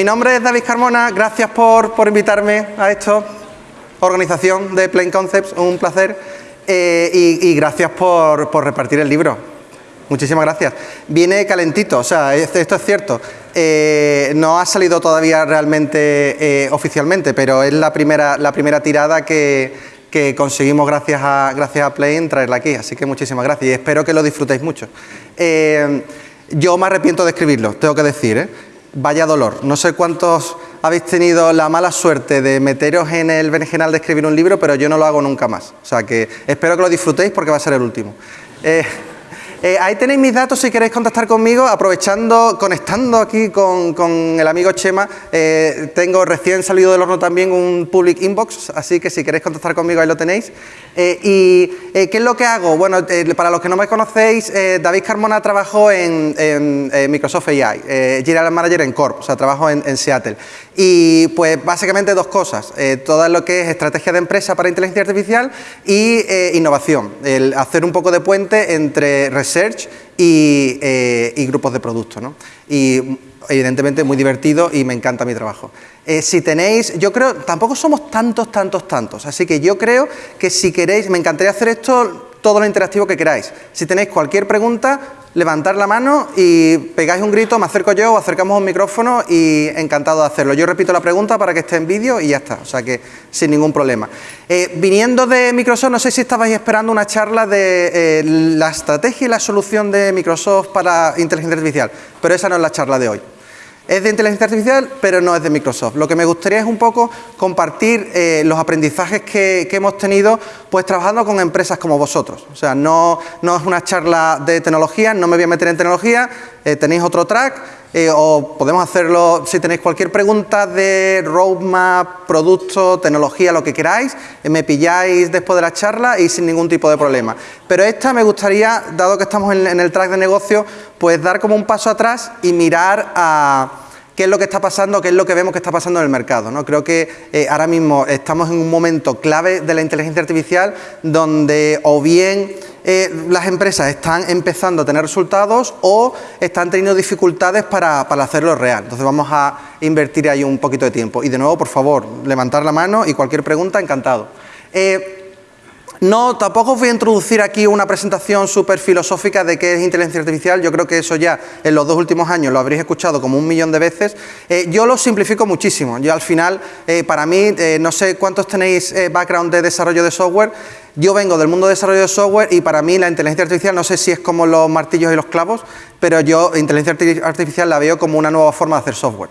mi nombre es David Carmona, gracias por, por invitarme a esto, organización de Plain Concepts, un placer, eh, y, gracias por, por, repartir el libro. Muchísimas gracias. Viene calentito, o sea, esto es cierto. Eh, no ha salido todavía realmente eh, oficialmente, pero es la primera, la primera tirada que, que conseguimos gracias a, gracias a Plain traerla aquí, así que muchísimas gracias y espero que lo disfrutéis mucho. yo me arrepiento de escribirlo, tengo que decir. Vaya dolor. No sé cuántos habéis tenido la mala suerte de meteros en el berenjenal de escribir un libro, pero yo no lo hago nunca más. O sea que espero que lo disfrutéis porque va a ser el último. Eh, eh, ahí tenéis mis datos si queréis contactar conmigo, aprovechando, conectando aquí con, el amigo Chema. Eh, tengo recién salido del horno también un public inbox, así que si queréis contactar conmigo ahí lo tenéis. Eh, ¿Y qué es lo que hago? Bueno, para los que no me conocéis, David Carmona trabajó en, Microsoft AI, General Manager en Corp, o sea, trabajo en, Seattle. Y pues básicamente dos cosas, todo lo que es estrategia de empresa para inteligencia artificial y innovación, el hacer un poco de puente entre research eh, y, grupos de productos. ¿no? Y evidentemente muy divertido y me encanta mi trabajo. Eh, si tenéis, yo creo, tampoco somos tantos, tantos, tantos, así que yo creo que si queréis, me encantaría hacer esto todo lo interactivo que queráis. Si tenéis cualquier pregunta, levantar la mano y pegáis un grito, me acerco yo o acercamos un micrófono y encantado de hacerlo. Yo repito la pregunta para que esté en vídeo y ya está, o sea que sin ningún problema. Eh, viniendo de Microsoft, no sé si estabais esperando una charla de eh, la estrategia y la solución de Microsoft para inteligencia artificial, pero esa no es la charla de hoy. Es de inteligencia artificial, pero no es de Microsoft. Lo que me gustaría es un poco compartir eh, los aprendizajes que, hemos tenido pues trabajando con empresas como vosotros. O sea, no, no es una charla de tecnología, no me voy a meter en tecnología, eh, tenéis otro track, eh, o podemos hacerlo, si tenéis cualquier pregunta de roadmap, producto, tecnología, lo que queráis, me pilláis después de la charla y sin ningún tipo de problema. Pero esta me gustaría, dado que estamos en el track de negocio, pues dar como un paso atrás y mirar a qué es lo que está pasando, qué es lo que vemos que está pasando en el mercado. ¿no? Creo que eh, ahora mismo estamos en un momento clave de la inteligencia artificial donde o bien eh, las empresas están empezando a tener resultados o están teniendo dificultades para, hacerlo real. Entonces vamos a invertir ahí un poquito de tiempo. Y de nuevo, por favor, levantar la mano y cualquier pregunta, encantado. Eh, no, tampoco os voy a introducir aquí una presentación súper filosófica de qué es inteligencia artificial. Yo creo que eso ya en los dos últimos años lo habréis escuchado como un millón de veces. Eh, yo lo simplifico muchísimo. Yo al final, eh, para mí, eh, no sé cuántos tenéis background de desarrollo de software. Yo vengo del mundo de desarrollo de software y para mí la inteligencia artificial, no sé si es como los martillos y los clavos, pero yo inteligencia artificial la veo como una nueva forma de hacer software.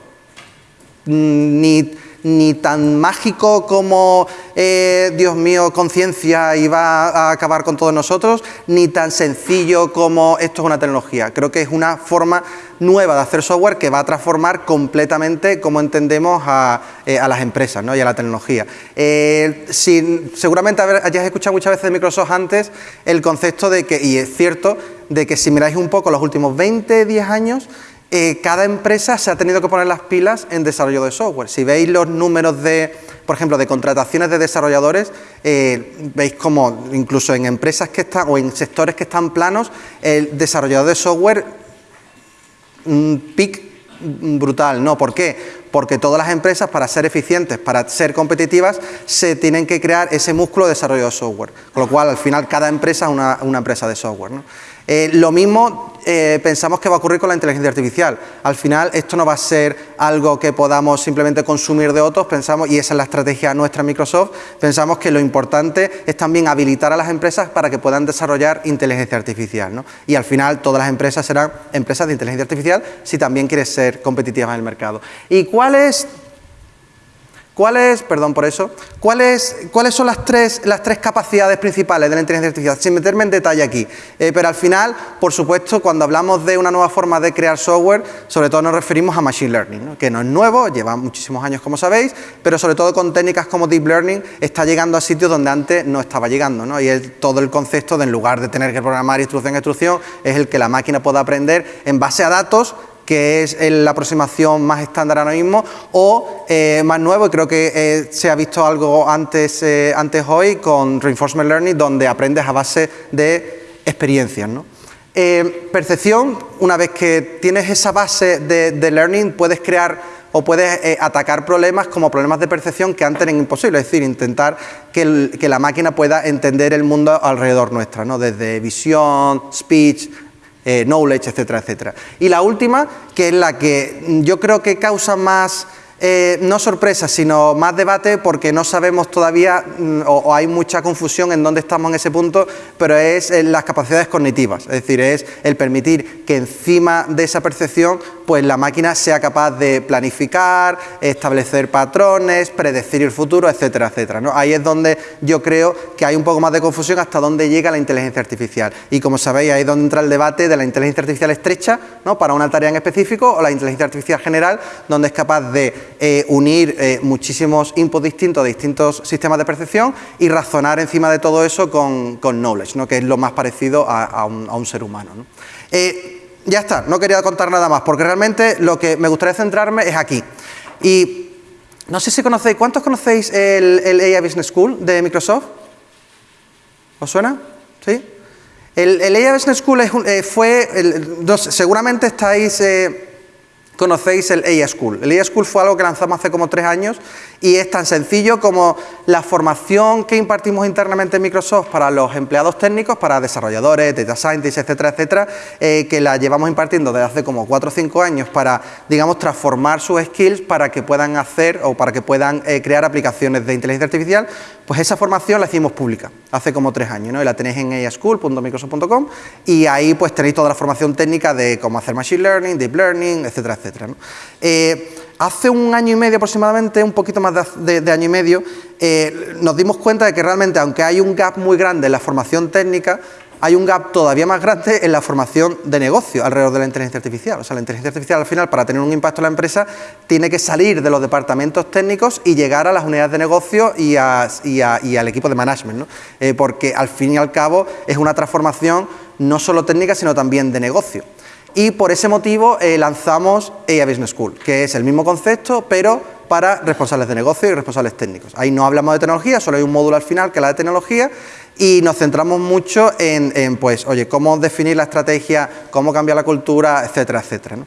Mm, ni ni tan mágico como, eh, Dios mío, conciencia y va a acabar con todos nosotros, ni tan sencillo como esto es una tecnología. Creo que es una forma nueva de hacer software que va a transformar completamente cómo entendemos a, eh, las empresas y a la tecnología. Eh, seguramente hayáis escuchado muchas veces de Microsoft antes el concepto de que, y es cierto, de que si miráis un poco los últimos 20, 10 años, eh, cada empresa se ha tenido que poner las pilas en desarrollo de software. Si veis los números de, por ejemplo, de contrataciones de desarrolladores, eh, veis como incluso en empresas que están o en sectores que están planos, el desarrollador de software, un pic brutal, ¿no? ¿Por qué? Porque todas las empresas, para ser eficientes, para ser competitivas, se tienen que crear ese músculo de desarrollo de software. Con lo cual, al final, cada empresa es una, una empresa de software. ¿no? Eh, lo mismo eh, pensamos que va a ocurrir con la inteligencia artificial. Al final esto no va a ser algo que podamos simplemente consumir de otros, pensamos, y esa es la estrategia nuestra en Microsoft, pensamos que lo importante es también habilitar a las empresas para que puedan desarrollar inteligencia artificial. Y al final todas las empresas serán empresas de inteligencia artificial si también quieres ser competitivas en el mercado. ¿Y cuál es ¿Cuáles, perdón por eso, cuáles, son las tres, capacidades principales de la inteligencia artificial? Sin meterme en detalle aquí, eh, pero al final, por supuesto, cuando hablamos de una nueva forma de crear software, sobre todo nos referimos a Machine Learning, que no es nuevo, lleva muchísimos años como sabéis, pero sobre todo con técnicas como Deep Learning está llegando a sitios donde antes no estaba llegando, y es todo el concepto de en lugar de tener que programar instrucción a instrucción, es el que la máquina pueda aprender en base a datos que es la aproximación más estándar ahora mismo, o eh, más nuevo, y creo que eh, se ha visto algo antes, eh, antes hoy con Reinforcement Learning, donde aprendes a base de experiencias. percepción, una vez que tienes esa base de, learning, puedes crear o puedes eh, atacar problemas como problemas de percepción que antes eran imposibles, es decir, intentar que, que la máquina pueda entender el mundo alrededor nuestra, ¿no? desde visión, speech, eh, knowledge, etcétera, etcétera. Y la última, que es la que yo creo que causa más eh, no sorpresa, sino más debate porque no sabemos todavía mm, o, hay mucha confusión en dónde estamos en ese punto, pero es en las capacidades cognitivas, es decir, es el permitir que encima de esa percepción pues la máquina sea capaz de planificar, establecer patrones, predecir el futuro, etcétera, etcétera. ¿no? Ahí es donde yo creo que hay un poco más de confusión hasta dónde llega la inteligencia artificial. Y como sabéis, ahí es donde entra el debate de la inteligencia artificial estrecha ¿no? para una tarea en específico o la inteligencia artificial general, donde es capaz de eh, unir eh, muchísimos inputs distintos de distintos sistemas de percepción y razonar encima de todo eso con, knowledge, ¿no? que es lo más parecido a, un, ser humano. Eh, ya está, no quería contar nada más, porque realmente lo que me gustaría centrarme es aquí. Y no sé si conocéis, ¿cuántos conocéis el, AI Business School de Microsoft? ¿Os suena? ¿Sí? El, el AI Business School fue, seguramente estáis conocéis el AI School. El AI School fue algo que lanzamos hace como tres años y es tan sencillo como la formación que impartimos internamente en Microsoft para los empleados técnicos, para desarrolladores, data scientists, etcétera, etcétera, eh, que la llevamos impartiendo desde hace como cuatro o cinco años para, digamos, transformar sus skills para que puedan hacer o para que puedan eh, crear aplicaciones de inteligencia artificial, pues esa formación la hicimos pública hace como tres años, ¿no? Y la tenéis en aiaschool.microsoft.com y ahí pues tenéis toda la formación técnica de cómo hacer Machine Learning, Deep Learning, etcétera, etcétera. Eh, hace un año y medio aproximadamente, un poquito más de, año y medio, eh, nos dimos cuenta de que realmente, aunque hay un gap muy grande en la formación técnica, hay un gap todavía más grande en la formación de negocio alrededor de la inteligencia artificial. O sea, la inteligencia artificial al final, para tener un impacto en la empresa, tiene que salir de los departamentos técnicos y llegar a las unidades de negocio y, al equipo de management, eh, porque al fin y al cabo es una transformación no solo técnica, sino también de negocio y por ese motivo eh, lanzamos AI Business School, que es el mismo concepto, pero para responsables de negocio y responsables técnicos. Ahí no hablamos de tecnología, solo hay un módulo al final que es la de tecnología y nos centramos mucho en, pues, oye, cómo definir la estrategia, cómo cambiar la cultura, etcétera, etcétera.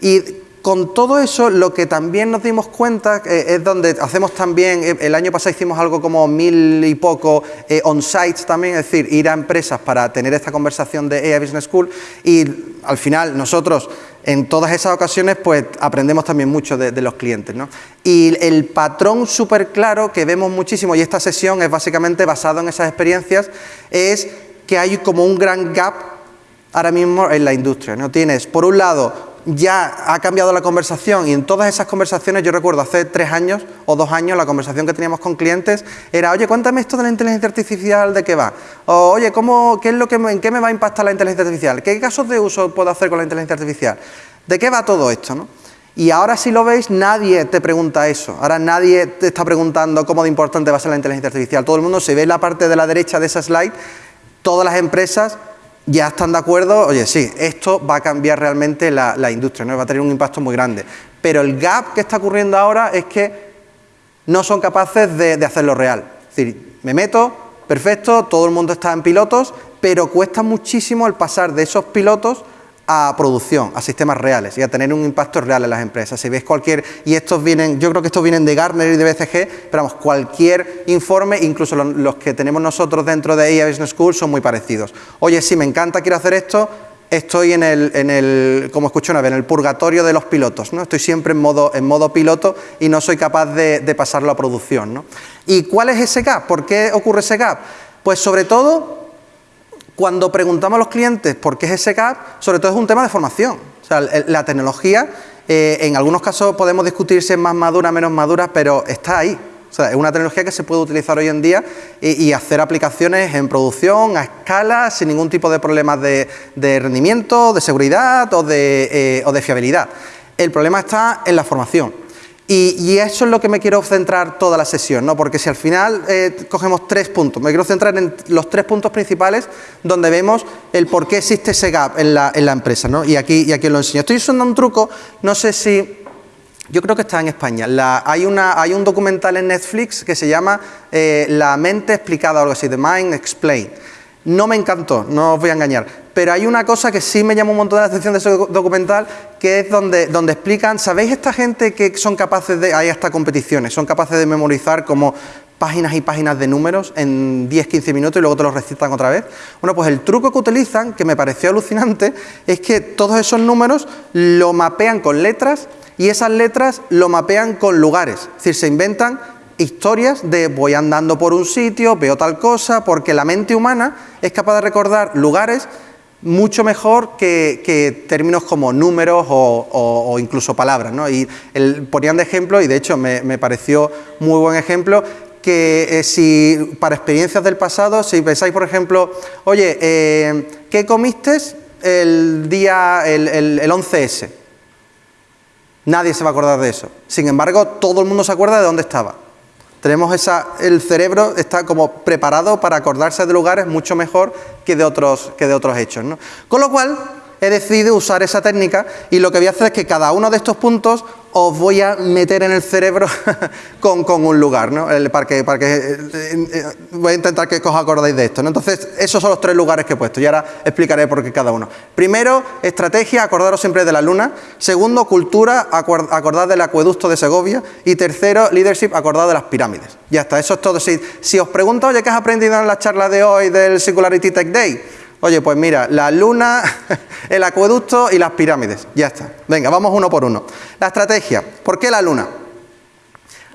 Y con todo eso, lo que también nos dimos cuenta eh, es donde hacemos también, eh, el año pasado hicimos algo como mil y poco eh, on-sites también, es decir, ir a empresas para tener esta conversación de AI Business School y al final nosotros en todas esas ocasiones pues aprendemos también mucho de, los clientes. ¿no? Y el patrón súper claro que vemos muchísimo, y esta sesión es básicamente basado en esas experiencias, es que hay como un gran gap ahora mismo en la industria. ¿no? Tienes, por un lado, ya ha cambiado la conversación y en todas esas conversaciones, yo recuerdo hace tres años o dos años, la conversación que teníamos con clientes era, oye, cuéntame esto de la inteligencia artificial, ¿de qué va? O, oye, ¿cómo, qué es lo que, ¿en qué me va a impactar la inteligencia artificial? ¿Qué casos de uso puedo hacer con la inteligencia artificial? ¿De qué va todo esto? ¿no? Y ahora si lo veis, nadie te pregunta eso. Ahora nadie te está preguntando cómo de importante va a ser la inteligencia artificial. Todo el mundo, si ve la parte de la derecha de esa slide, todas las empresas ya están de acuerdo, oye, sí, esto va a cambiar realmente la, industria, ¿no? va a tener un impacto muy grande. Pero el gap que está ocurriendo ahora es que no son capaces de, de hacerlo real. Es decir, me meto, perfecto, todo el mundo está en pilotos, pero cuesta muchísimo el pasar de esos pilotos a producción, a sistemas reales y a tener un impacto real en las empresas. Si veis cualquier, y estos vienen, yo creo que estos vienen de Gartner y de BCG, pero vamos, cualquier informe, incluso los, que tenemos nosotros dentro de IA Business School son muy parecidos. Oye, sí, me encanta, quiero hacer esto, estoy en el, en el como escuché una vez, en el purgatorio de los pilotos, ¿no? Estoy siempre en modo, en modo piloto y no soy capaz de, de pasarlo a producción, ¿no? ¿Y cuál es ese gap? ¿Por qué ocurre ese gap? Pues sobre todo cuando preguntamos a los clientes por qué es ese gap, sobre todo es un tema de formación. O sea, la tecnología, eh, en algunos casos podemos discutir si es más madura, menos madura, pero está ahí. O sea, es una tecnología que se puede utilizar hoy en día y, hacer aplicaciones en producción, a escala, sin ningún tipo de problemas de, rendimiento, de seguridad eh, o de fiabilidad. El problema está en la formación. Y, eso es lo que me quiero centrar toda la sesión, ¿no? porque si al final eh, cogemos tres puntos, me quiero centrar en los tres puntos principales donde vemos el por qué existe ese gap en la, empresa. ¿no? Y, aquí, y aquí lo enseño. Estoy usando un truco, no sé si... Yo creo que está en España. hay, una, hay un documental en Netflix que se llama eh, La mente explicada o algo así, The Mind Explained. No me encantó, no os voy a engañar, pero hay una cosa que sí me llama un montón la atención de ese documental, que es donde, donde explican, ¿sabéis esta gente que son capaces de, hay hasta competiciones, son capaces de memorizar como páginas y páginas de números en 10-15 minutos y luego te los recitan otra vez? Bueno, pues el truco que utilizan, que me pareció alucinante, es que todos esos números lo mapean con letras y esas letras lo mapean con lugares, es decir, se inventan historias de voy andando por un sitio, veo tal cosa, porque la mente humana es capaz de recordar lugares mucho mejor que, términos como números o, incluso palabras. ¿no? Y ponían de ejemplo, y de hecho me, pareció muy buen ejemplo, que eh, si para experiencias del pasado, si pensáis, por ejemplo, oye, eh, ¿qué comiste el día, el 11S? Nadie se va a acordar de eso. Sin embargo, todo el mundo se acuerda de dónde estaba. Tenemos esa, el cerebro está como preparado para acordarse de lugares mucho mejor que de otros, que de otros hechos. ¿no? Con lo cual, he decidido usar esa técnica y lo que voy a hacer es que cada uno de estos puntos os voy a meter en el cerebro con, un lugar, ¿no? para que, eh, eh, voy a intentar que os acordáis de esto. Entonces, esos son los tres lugares que he puesto y ahora explicaré por qué cada uno. Primero, estrategia, acordaros siempre de la luna. Segundo, cultura, acordad del acueducto de Segovia. Y tercero, leadership, acordad de las pirámides. Ya está, eso es todo. Si, si os pregunto, oye, ¿qué has aprendido en la charla de hoy del Singularity Tech Day? Oye, pues mira, la luna, el acueducto y las pirámides. Ya está. Venga, vamos uno por uno. La estrategia. ¿Por qué la luna?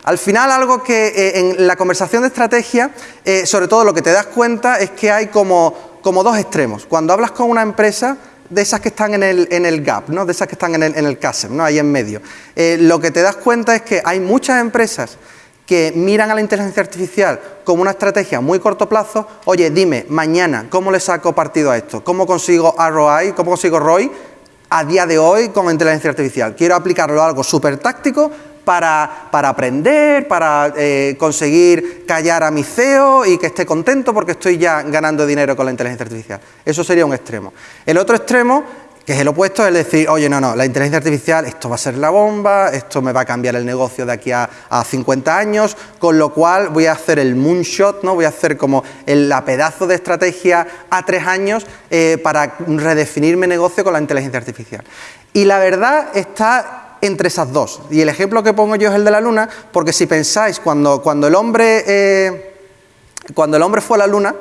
Al final algo que eh, en la conversación de estrategia, eh, sobre todo lo que te das cuenta es que hay como, como dos extremos. Cuando hablas con una empresa, de esas que están en el, en el gap, ¿no? de esas que están en el, en el ¿no? ahí en medio, eh, lo que te das cuenta es que hay muchas empresas que miran a la inteligencia artificial como una estrategia muy corto plazo, oye, dime, mañana, ¿cómo le saco partido a esto? ¿Cómo consigo ROI? ¿Cómo consigo ROI a día de hoy con inteligencia artificial? Quiero aplicarlo a algo súper táctico para, para, aprender, para eh, conseguir callar a mi CEO y que esté contento porque estoy ya ganando dinero con la inteligencia artificial. Eso sería un extremo. El otro extremo que es el opuesto, es decir, oye, no, no, la inteligencia artificial, esto va a ser la bomba, esto me va a cambiar el negocio de aquí a, 50 años, con lo cual voy a hacer el moonshot, ¿no? voy a hacer como el la pedazo de estrategia a tres años eh, para redefinir mi negocio con la inteligencia artificial. Y la verdad está entre esas dos. Y el ejemplo que pongo yo es el de la luna, porque si pensáis, cuando, cuando, el, hombre, eh, cuando el hombre fue a la luna,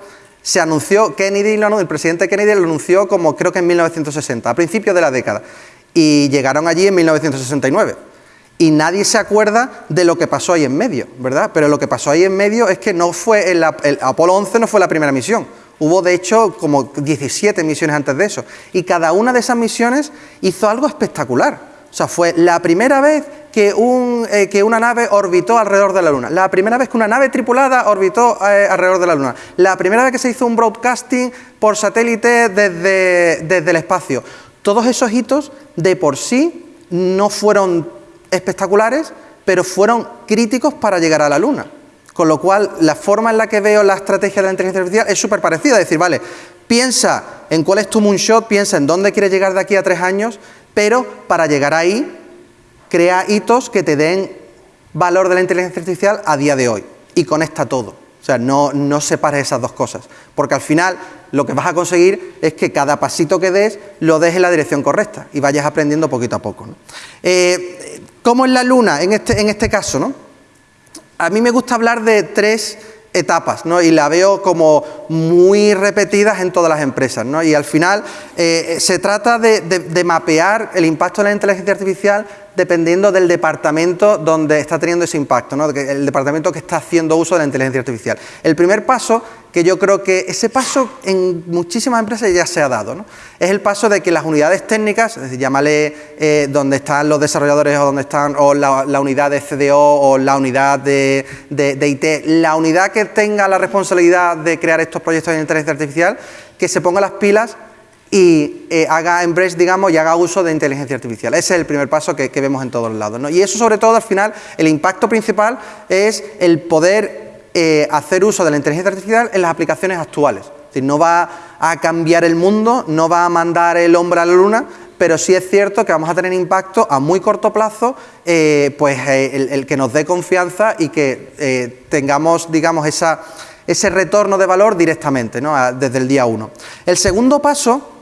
se anunció, Kennedy, el presidente Kennedy lo anunció como creo que en 1960, a principios de la década, y llegaron allí en 1969. Y nadie se acuerda de lo que pasó ahí en medio, ¿verdad? Pero lo que pasó ahí en medio es que no fue el, Apolo 11 no fue la primera misión. Hubo de hecho como 17 misiones antes de eso. Y cada una de esas misiones hizo algo espectacular. O sea, fue la primera vez que, un, eh, que, una nave orbitó alrededor de la Luna, la primera vez que una nave tripulada orbitó eh, alrededor de la Luna, la primera vez que se hizo un broadcasting por satélite desde, desde el espacio. Todos esos hitos de por sí no fueron espectaculares, pero fueron críticos para llegar a la Luna. Con lo cual, la forma en la que veo la estrategia de la inteligencia artificial es súper parecida. Es decir, vale, piensa en cuál es tu moonshot, piensa en dónde quieres llegar de aquí a tres años, pero para llegar ahí crea hitos que te den valor de la inteligencia artificial a día de hoy y conecta todo. O sea, no, no separes esas dos cosas, porque al final lo que vas a conseguir es que cada pasito que des lo des en la dirección correcta y vayas aprendiendo poquito a poco. ¿no? Eh, ¿Cómo es la luna en este, en este caso? ¿no? A mí me gusta hablar de tres etapas, ¿no? Y la veo como muy repetidas en todas las empresas, ¿no? Y al final eh, se trata de, mapear el impacto de la inteligencia artificial dependiendo del departamento donde está teniendo ese impacto, ¿no? el departamento que está haciendo uso de la inteligencia artificial. El primer paso, que yo creo que ese paso en muchísimas empresas ya se ha dado, ¿no? es el paso de que las unidades técnicas, es decir, llámale eh, donde están los desarrolladores o donde están, o la, unidad de CDO o la unidad de, de IT, la unidad que tenga la responsabilidad de crear estos proyectos de inteligencia artificial, que se ponga las pilas y eh, haga embrace, digamos, y haga uso de inteligencia artificial. Ese es el primer paso que, vemos en todos lados. ¿no? Y eso, sobre todo, al final, el impacto principal es el poder eh, hacer uso de la inteligencia artificial en las aplicaciones actuales. Es no va a cambiar el mundo, no va a mandar el hombre a la luna, pero sí es cierto que vamos a tener impacto a muy corto plazo, eh, pues el, que nos dé confianza y que tengamos, digamos, esa ese retorno de valor directamente, ¿no? desde el día 1. El segundo paso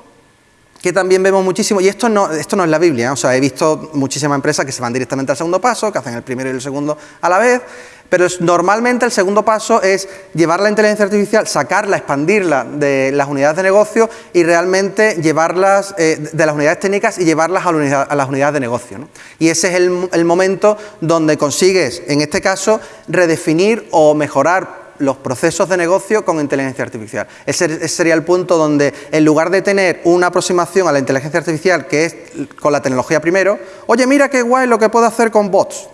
que también vemos muchísimo, y esto no, esto no es la Biblia, o sea, he visto muchísimas empresas que se van directamente al segundo paso, que hacen el primero y el segundo a la vez, pero normalmente el segundo paso es llevar la inteligencia artificial, sacarla, expandirla de las unidades de negocio y realmente llevarlas eh, de las unidades técnicas y llevarlas a, las unidades de negocio. Y ese es el momento donde consigues, en este caso, redefinir o mejorar los procesos de negocio con inteligencia artificial. Ese, sería el punto donde, en lugar de tener una aproximación a la inteligencia artificial, que es con la tecnología primero, oye, mira qué guay lo que puedo hacer con bots.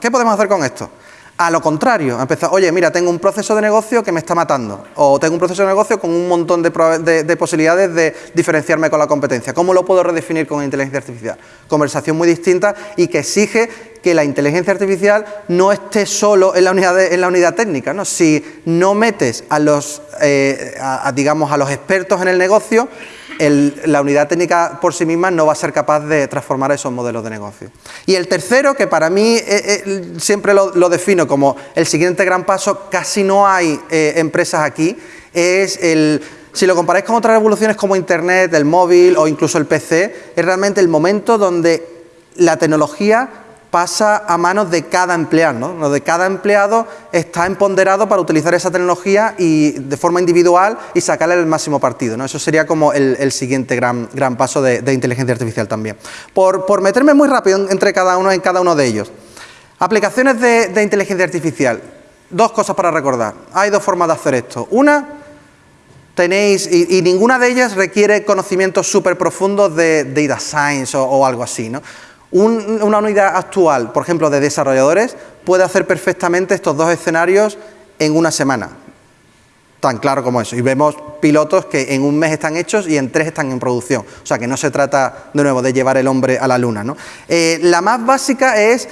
¿Qué podemos hacer con esto? A lo contrario, empezar, oye, mira, tengo un proceso de negocio que me está matando, o tengo un proceso de negocio con un montón de, posibilidades de diferenciarme con la competencia. ¿Cómo lo puedo redefinir con inteligencia artificial? Conversación muy distinta y que exige que la inteligencia artificial no esté solo en la unidad, en la unidad técnica. Si no metes a los, eh, digamos, a los expertos en el negocio, la unidad técnica por sí misma no va a ser capaz de transformar esos modelos de negocio. Y el tercero, que para mí eh, eh, siempre lo, defino como el siguiente gran paso, casi no hay empresas aquí, es el... Si lo comparáis con otras revoluciones como Internet, el móvil o incluso el PC, es realmente el momento donde la tecnología pasa a manos de cada empleado, ¿no? De cada empleado está empoderado para utilizar esa tecnología y de forma individual y sacarle el máximo partido, ¿no? Eso sería como el, siguiente gran, gran paso de, inteligencia artificial también. Por, meterme muy rápido entre cada uno en cada uno de ellos. Aplicaciones de, inteligencia artificial. Dos cosas para recordar. Hay dos formas de hacer esto. Una, tenéis, y, ninguna de ellas requiere conocimientos súper profundos de data science o, o algo así, ¿no? Una unidad actual, por ejemplo, de desarrolladores, puede hacer perfectamente estos dos escenarios en una semana tan claro como eso. Y vemos pilotos que en un mes están hechos y en tres están en producción. O sea que no se trata de nuevo de llevar el hombre a la luna. ¿no? Eh, la más básica es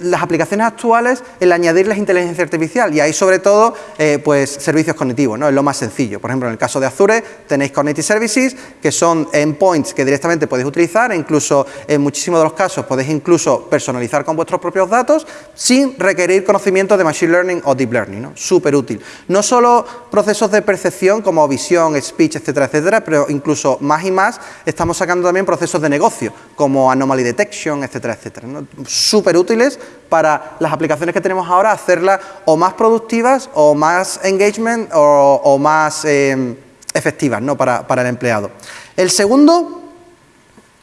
las aplicaciones actuales, el añadirles inteligencia artificial y ahí sobre todo eh, pues servicios cognitivos, ¿no? es lo más sencillo. Por ejemplo, en el caso de Azure tenéis Cognitive Services que son endpoints que directamente podéis utilizar e incluso en muchísimos de los casos podéis incluso personalizar con vuestros propios datos sin requerir conocimiento de Machine Learning o Deep Learning. ¿no? Súper útil. No solo procesos de percepción como visión, speech, etcétera, etcétera, pero incluso más y más estamos sacando también procesos de negocio como anomaly detection, etcétera, etcétera. Súper útiles para las aplicaciones que tenemos ahora, hacerlas o más productivas o más engagement o, más eh, efectivas ¿no? para, para el empleado. El segundo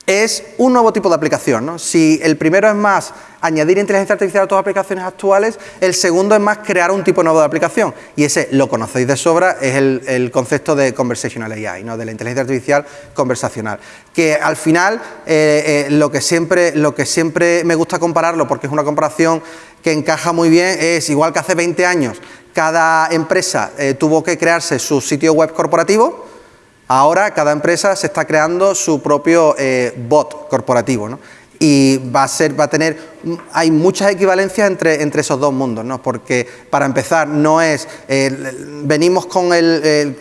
es un nuevo tipo de aplicación. ¿no? Si el primero es más añadir inteligencia artificial a las aplicaciones actuales, el segundo es más crear un tipo nuevo de aplicación. Y ese, lo conocéis de sobra, es el, concepto de conversational AI, ¿no? de la inteligencia artificial conversacional. Que al final, eh, eh, lo, que siempre, lo que siempre me gusta compararlo, porque es una comparación que encaja muy bien, es igual que hace 20 años cada empresa eh, tuvo que crearse su sitio web corporativo, Ahora cada empresa se está creando su propio eh, bot corporativo, ¿no? Y va a, ser, va a tener, hay muchas equivalencias entre, entre esos dos mundos, ¿no? Porque para empezar no es, venimos con el,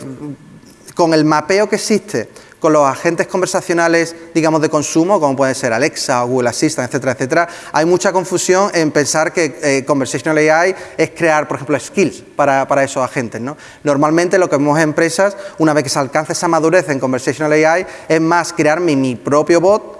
con el mapeo que existe con los agentes conversacionales, digamos, de consumo, como puede ser Alexa o Google Assistant, etcétera, etcétera, hay mucha confusión en pensar que eh, Conversational AI es crear, por ejemplo, skills para, esos agentes. ¿no? Normalmente lo que vemos en empresas, una vez que se alcanza esa madurez en Conversational AI, es más crear mi, propio bot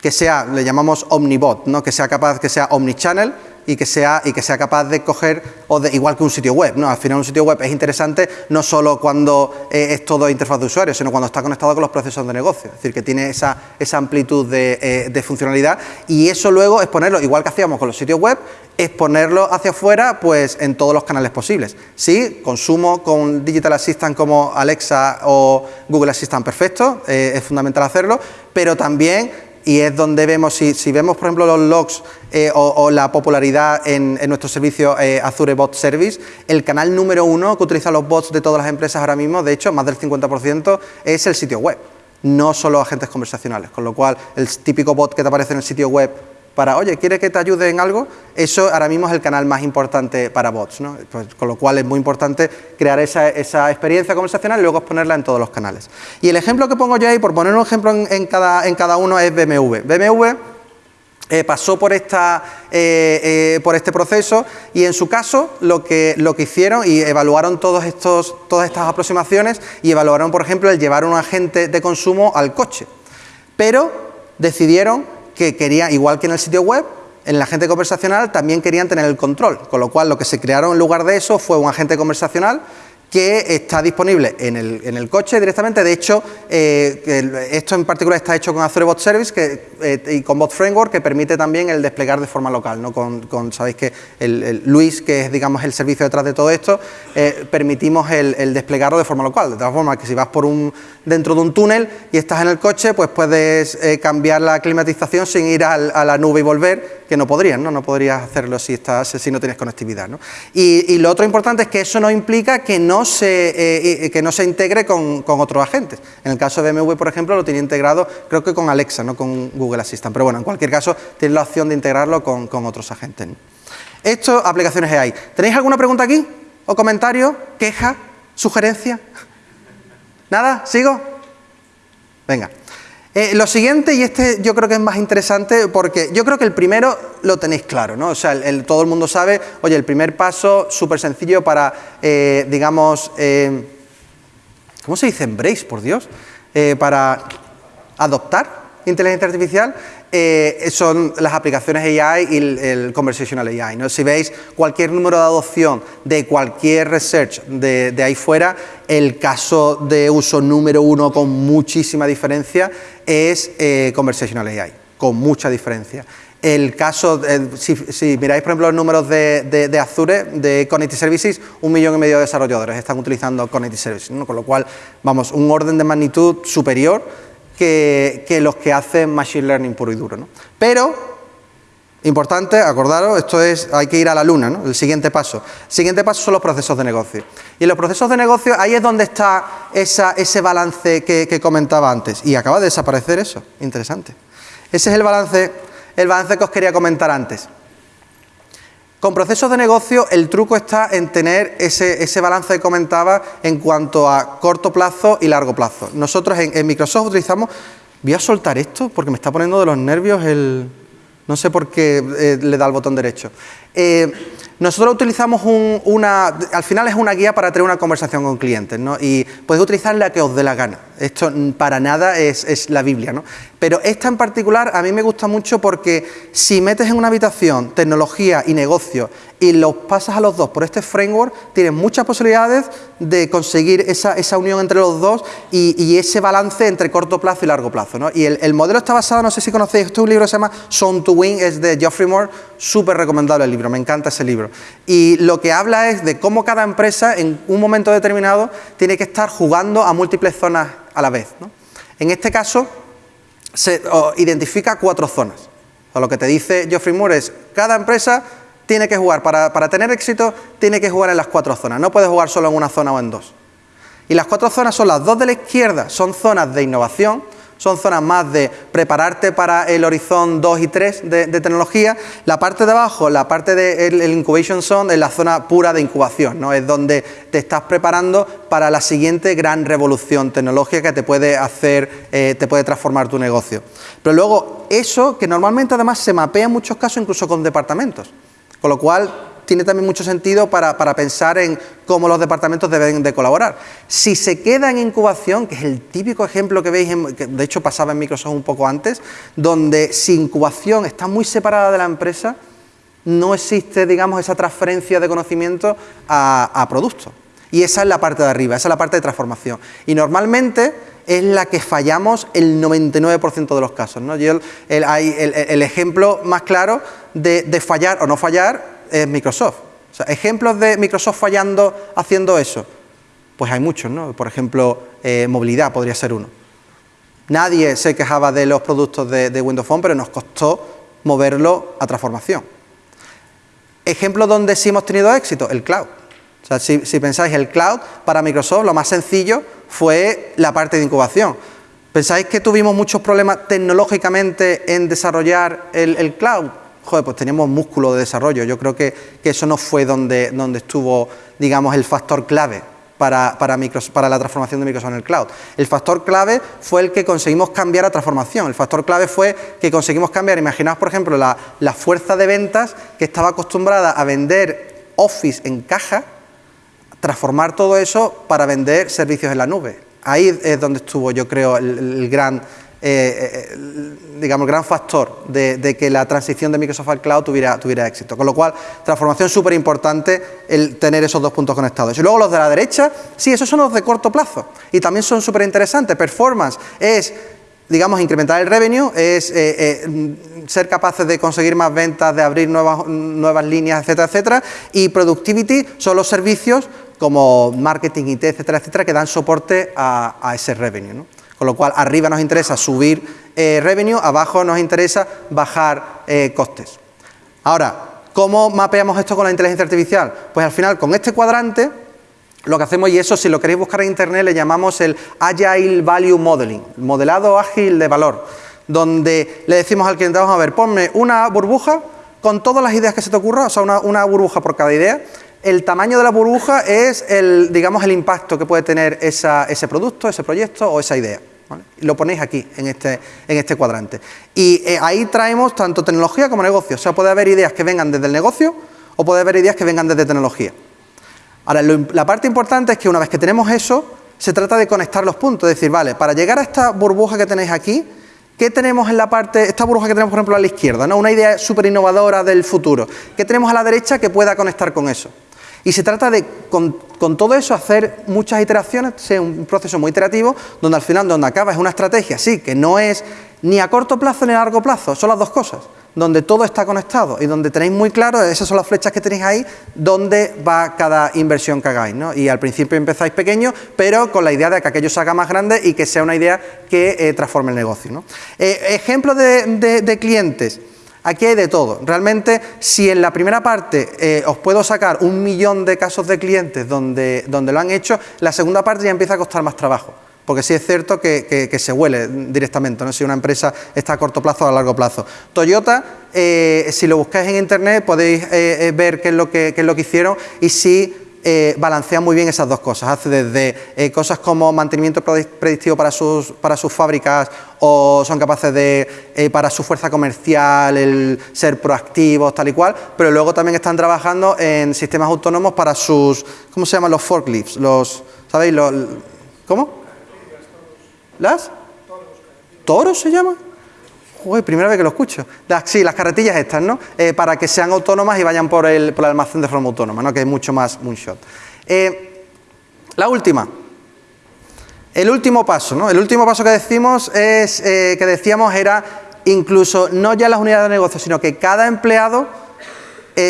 que sea, le llamamos omnibot, ¿no? que sea capaz, que sea omnichannel, y que sea, y que sea capaz de coger, o de, igual que un sitio web, ¿no? Al final un sitio web es interesante no solo cuando eh, es todo interfaz de usuario, sino cuando está conectado con los procesos de negocio, es decir, que tiene esa, esa amplitud de, eh, de funcionalidad y eso luego es ponerlo, igual que hacíamos con los sitios web, es ponerlo hacia afuera pues en todos los canales posibles. Sí, consumo con Digital Assistant como Alexa o Google Assistant perfecto, eh, es fundamental hacerlo, pero también y es donde vemos, si, vemos por ejemplo los logs eh, o, la popularidad en, nuestro servicio eh, Azure Bot Service, el canal número uno que utiliza los bots de todas las empresas ahora mismo, de hecho más del 50% es el sitio web, no solo agentes conversacionales, con lo cual el típico bot que te aparece en el sitio web para, oye, ¿quieres que te ayude en algo? Eso ahora mismo es el canal más importante para bots, ¿no? Pues, con lo cual es muy importante crear esa, experiencia conversacional y luego exponerla en todos los canales. Y el ejemplo que pongo yo ahí, por poner un ejemplo en, cada, en cada uno, es BMW. BMW eh, pasó por, esta, eh, eh, por este proceso y en su caso lo que, lo que hicieron y evaluaron todos estos, todas estas aproximaciones y evaluaron, por ejemplo, el llevar un agente de consumo al coche. Pero decidieron que querían, igual que en el sitio web, en el agente conversacional también querían tener el control, con lo cual lo que se crearon en lugar de eso fue un agente conversacional que está disponible en el, en el coche directamente. De hecho, eh, esto en particular está hecho con Azure Bot Service eh, y con Bot Framework que permite también el desplegar de forma local. ¿no? Con, Sabéis que el, Luis, que es digamos el servicio detrás de todo esto, eh, permitimos el, desplegarlo de forma local. De tal forma que si vas por un, dentro de un túnel y estás en el coche, pues puedes cambiar la climatización sin ir a la nube y volver, que no podrías, ¿no? No podrías hacerlo si, estás, si no tienes conectividad. ¿no? Y, y lo otro importante es que eso no implica que no se, eh, que no se integre con, otros agentes. En el caso de BMW, por ejemplo, lo tiene integrado, creo que con Alexa, no con Google Assistant. Pero bueno, en cualquier caso, tiene la opción de integrarlo con, otros agentes. Esto, aplicaciones AI. ¿Tenéis alguna pregunta aquí? ¿O comentario? ¿Queja? ¿Sugerencia? ¿Nada? ¿Sigo? Venga. Eh, lo siguiente, y este yo creo que es más interesante porque yo creo que el primero lo tenéis claro, ¿no? O sea, todo el mundo sabe, oye, el primer paso súper sencillo para, eh, digamos, eh, ¿cómo se dice? Embrace, por Dios, para adoptar inteligencia artificial eh, son las aplicaciones AI y el, conversational AI. ¿no? Si veis cualquier número de adopción de cualquier research de, ahí fuera, el caso de uso número uno con muchísima diferencia es eh, conversational AI, con mucha diferencia. El caso, eh, si, miráis por ejemplo los números de, Azure, de Connected Services, un millón y medio de desarrolladores están utilizando Connected Services, con lo cual, vamos, un orden de magnitud superior que, los que hacen Machine Learning puro y duro. ¿no? Pero, importante, acordaros, esto es, hay que ir a la luna, ¿no? el siguiente paso. El siguiente paso son los procesos de negocio. Y en los procesos de negocio, ahí es donde está ese balance que, que comentaba antes. Y acaba de desaparecer eso, interesante. Ese es el balance, el balance que os quería comentar antes. Con procesos de negocio el truco está en tener ese, balance que comentaba en cuanto a corto plazo y largo plazo. Nosotros en, Microsoft utilizamos, voy a soltar esto porque me está poniendo de los nervios el... No sé por qué eh, le da el botón derecho. Eh, nosotros utilizamos una, al final es una guía para tener una conversación con clientes, ¿no? Y podéis utilizar la que os dé la gana. Esto para nada es, es, la Biblia, ¿no? Pero esta en particular a mí me gusta mucho porque si metes en una habitación tecnología y negocio y los pasas a los dos por este framework, tienes muchas posibilidades de conseguir esa, unión entre los dos y, ese balance entre corto plazo y largo plazo. ¿no? Y el, modelo está basado, no sé si conocéis, este es un libro que se llama Sound to Win, es de Geoffrey Moore, súper recomendable el libro, me encanta ese libro. Y lo que habla es de cómo cada empresa en un momento determinado tiene que estar jugando a múltiples zonas a la vez. En este caso, se identifica cuatro zonas. Lo que te dice Geoffrey Moore es, cada empresa tiene que jugar, para, tener éxito, tiene que jugar en las cuatro zonas, no puede jugar solo en una zona o en dos. Y las cuatro zonas son las dos de la izquierda, son zonas de innovación, son zonas más de prepararte para el horizonte 2 y 3 de, tecnología. La parte de abajo, la parte del de incubation zone, es la zona pura de incubación, ¿no? es donde te estás preparando para la siguiente gran revolución tecnológica que te puede hacer, eh, te puede transformar tu negocio. Pero luego, eso que normalmente además se mapea en muchos casos incluso con departamentos. Con lo cual, tiene también mucho sentido para, pensar en cómo los departamentos deben de colaborar. Si se queda en incubación, que es el típico ejemplo que veis, que de hecho pasaba en Microsoft un poco antes, donde si incubación está muy separada de la empresa, no existe, digamos, esa transferencia de conocimiento a, a producto. Y esa es la parte de arriba, esa es la parte de transformación. Y normalmente es la que fallamos el 99% de los casos. ¿no? el, el, ejemplo más claro de, fallar o no fallar es Microsoft. ejemplos de Microsoft fallando haciendo eso, pues hay muchos, ¿no? Por ejemplo, eh, movilidad podría ser uno. Nadie se quejaba de los productos de, Windows Phone, pero nos costó moverlo a transformación. Ejemplos donde sí hemos tenido éxito, el cloud. O sea, si, pensáis el cloud, para Microsoft lo más sencillo fue la parte de incubación. ¿Pensáis que tuvimos muchos problemas tecnológicamente en desarrollar el, cloud? Joder, pues teníamos músculo de desarrollo. Yo creo que, eso no fue donde, donde estuvo, digamos, el factor clave para, para, para, la transformación de Microsoft en el cloud. El factor clave fue el que conseguimos cambiar a transformación. El factor clave fue que conseguimos cambiar, imaginaos por ejemplo la, la fuerza de ventas que estaba acostumbrada a vender Office en caja, transformar todo eso para vender servicios en la nube. Ahí es donde estuvo, yo creo, el, gran, eh, eh, digamos, gran factor de, que la transición de Microsoft al cloud tuviera, tuviera éxito. Con lo cual, transformación súper importante el tener esos dos puntos conectados. Y luego los de la derecha, sí, esos son los de corto plazo y también son súper interesantes. Performance es digamos, incrementar el revenue, es eh, ser capaces de conseguir más ventas, de abrir nuevas, nuevas líneas, etcétera, etcétera. Y productivity son los servicios como marketing, IT, etcétera, etcétera, que dan soporte a, ese revenue. Con lo cual, arriba nos interesa subir eh, revenue, abajo nos interesa bajar eh, costes. Ahora, ¿cómo mapeamos esto con la inteligencia artificial? Pues al final, con este cuadrante, lo que hacemos, y eso si lo queréis buscar en internet, le llamamos el Agile Value Modeling, modelado ágil de valor, donde le decimos al cliente, vamos a ver, ponme una burbuja con todas las ideas que se te ocurran, o sea, una burbuja por cada idea, el tamaño de la burbuja es el, digamos, el impacto que puede tener ese producto, ese proyecto o esa idea. Lo ponéis aquí, en este, este cuadrante. Y eh, ahí traemos tanto tecnología como negocio. O sea, puede haber ideas que vengan desde el negocio o puede haber ideas que vengan desde tecnología. Ahora, la parte importante es que una vez que tenemos eso, se trata de conectar los puntos. Es decir, vale, para llegar a esta burbuja que tenéis aquí, ¿Qué tenemos en la parte, esta burbuja que tenemos por ejemplo a la izquierda, ¿no? una idea súper innovadora del futuro? ¿Qué tenemos a la derecha que pueda conectar con eso? Y se trata de, con, todo eso, hacer muchas iteraciones, sea un proceso muy iterativo, donde al final, donde acaba es una estrategia, sí, que no es ni a corto plazo ni a largo plazo, son las dos cosas, donde todo está conectado y donde tenéis muy claro, esas son las flechas que tenéis ahí, dónde va cada inversión que hagáis. ¿no? Y al principio empezáis pequeño, pero con la idea de que aquello se haga más grande y que sea una idea que eh, transforme el negocio. ¿no? Eh, ejemplos de clientes. Aquí hay de todo. Realmente, si en la primera parte eh, os puedo sacar un millón de casos de clientes donde, donde lo han hecho, la segunda parte ya empieza a costar más trabajo. Porque sí es cierto que, se huele directamente, no si una empresa está a corto plazo o a largo plazo. Toyota, eh, si lo buscáis en internet podéis eh, ver qué es, lo que, qué es lo que hicieron y si eh, balancea muy bien esas dos cosas. Hace desde eh, cosas como mantenimiento predictivo para sus, para sus fábricas o son capaces de, eh, para su fuerza comercial, el ser proactivos, tal y cual, pero luego también están trabajando en sistemas autónomos para sus, ¿cómo se llaman los forklifts? Los, ¿Sabéis? Los, ¿Cómo? ¿Las? ¿Toros se llama? Uy, primera vez que lo escucho. sí, las carretillas estas, ¿no? Eh, para que sean autónomas y vayan por el, almacén de forma autónoma, ¿no? Que es mucho más moonshot. Eh, la última. El último paso, ¿no? El último paso que decimos es, eh, que decíamos era incluso no ya las unidades de negocio, sino que cada empleado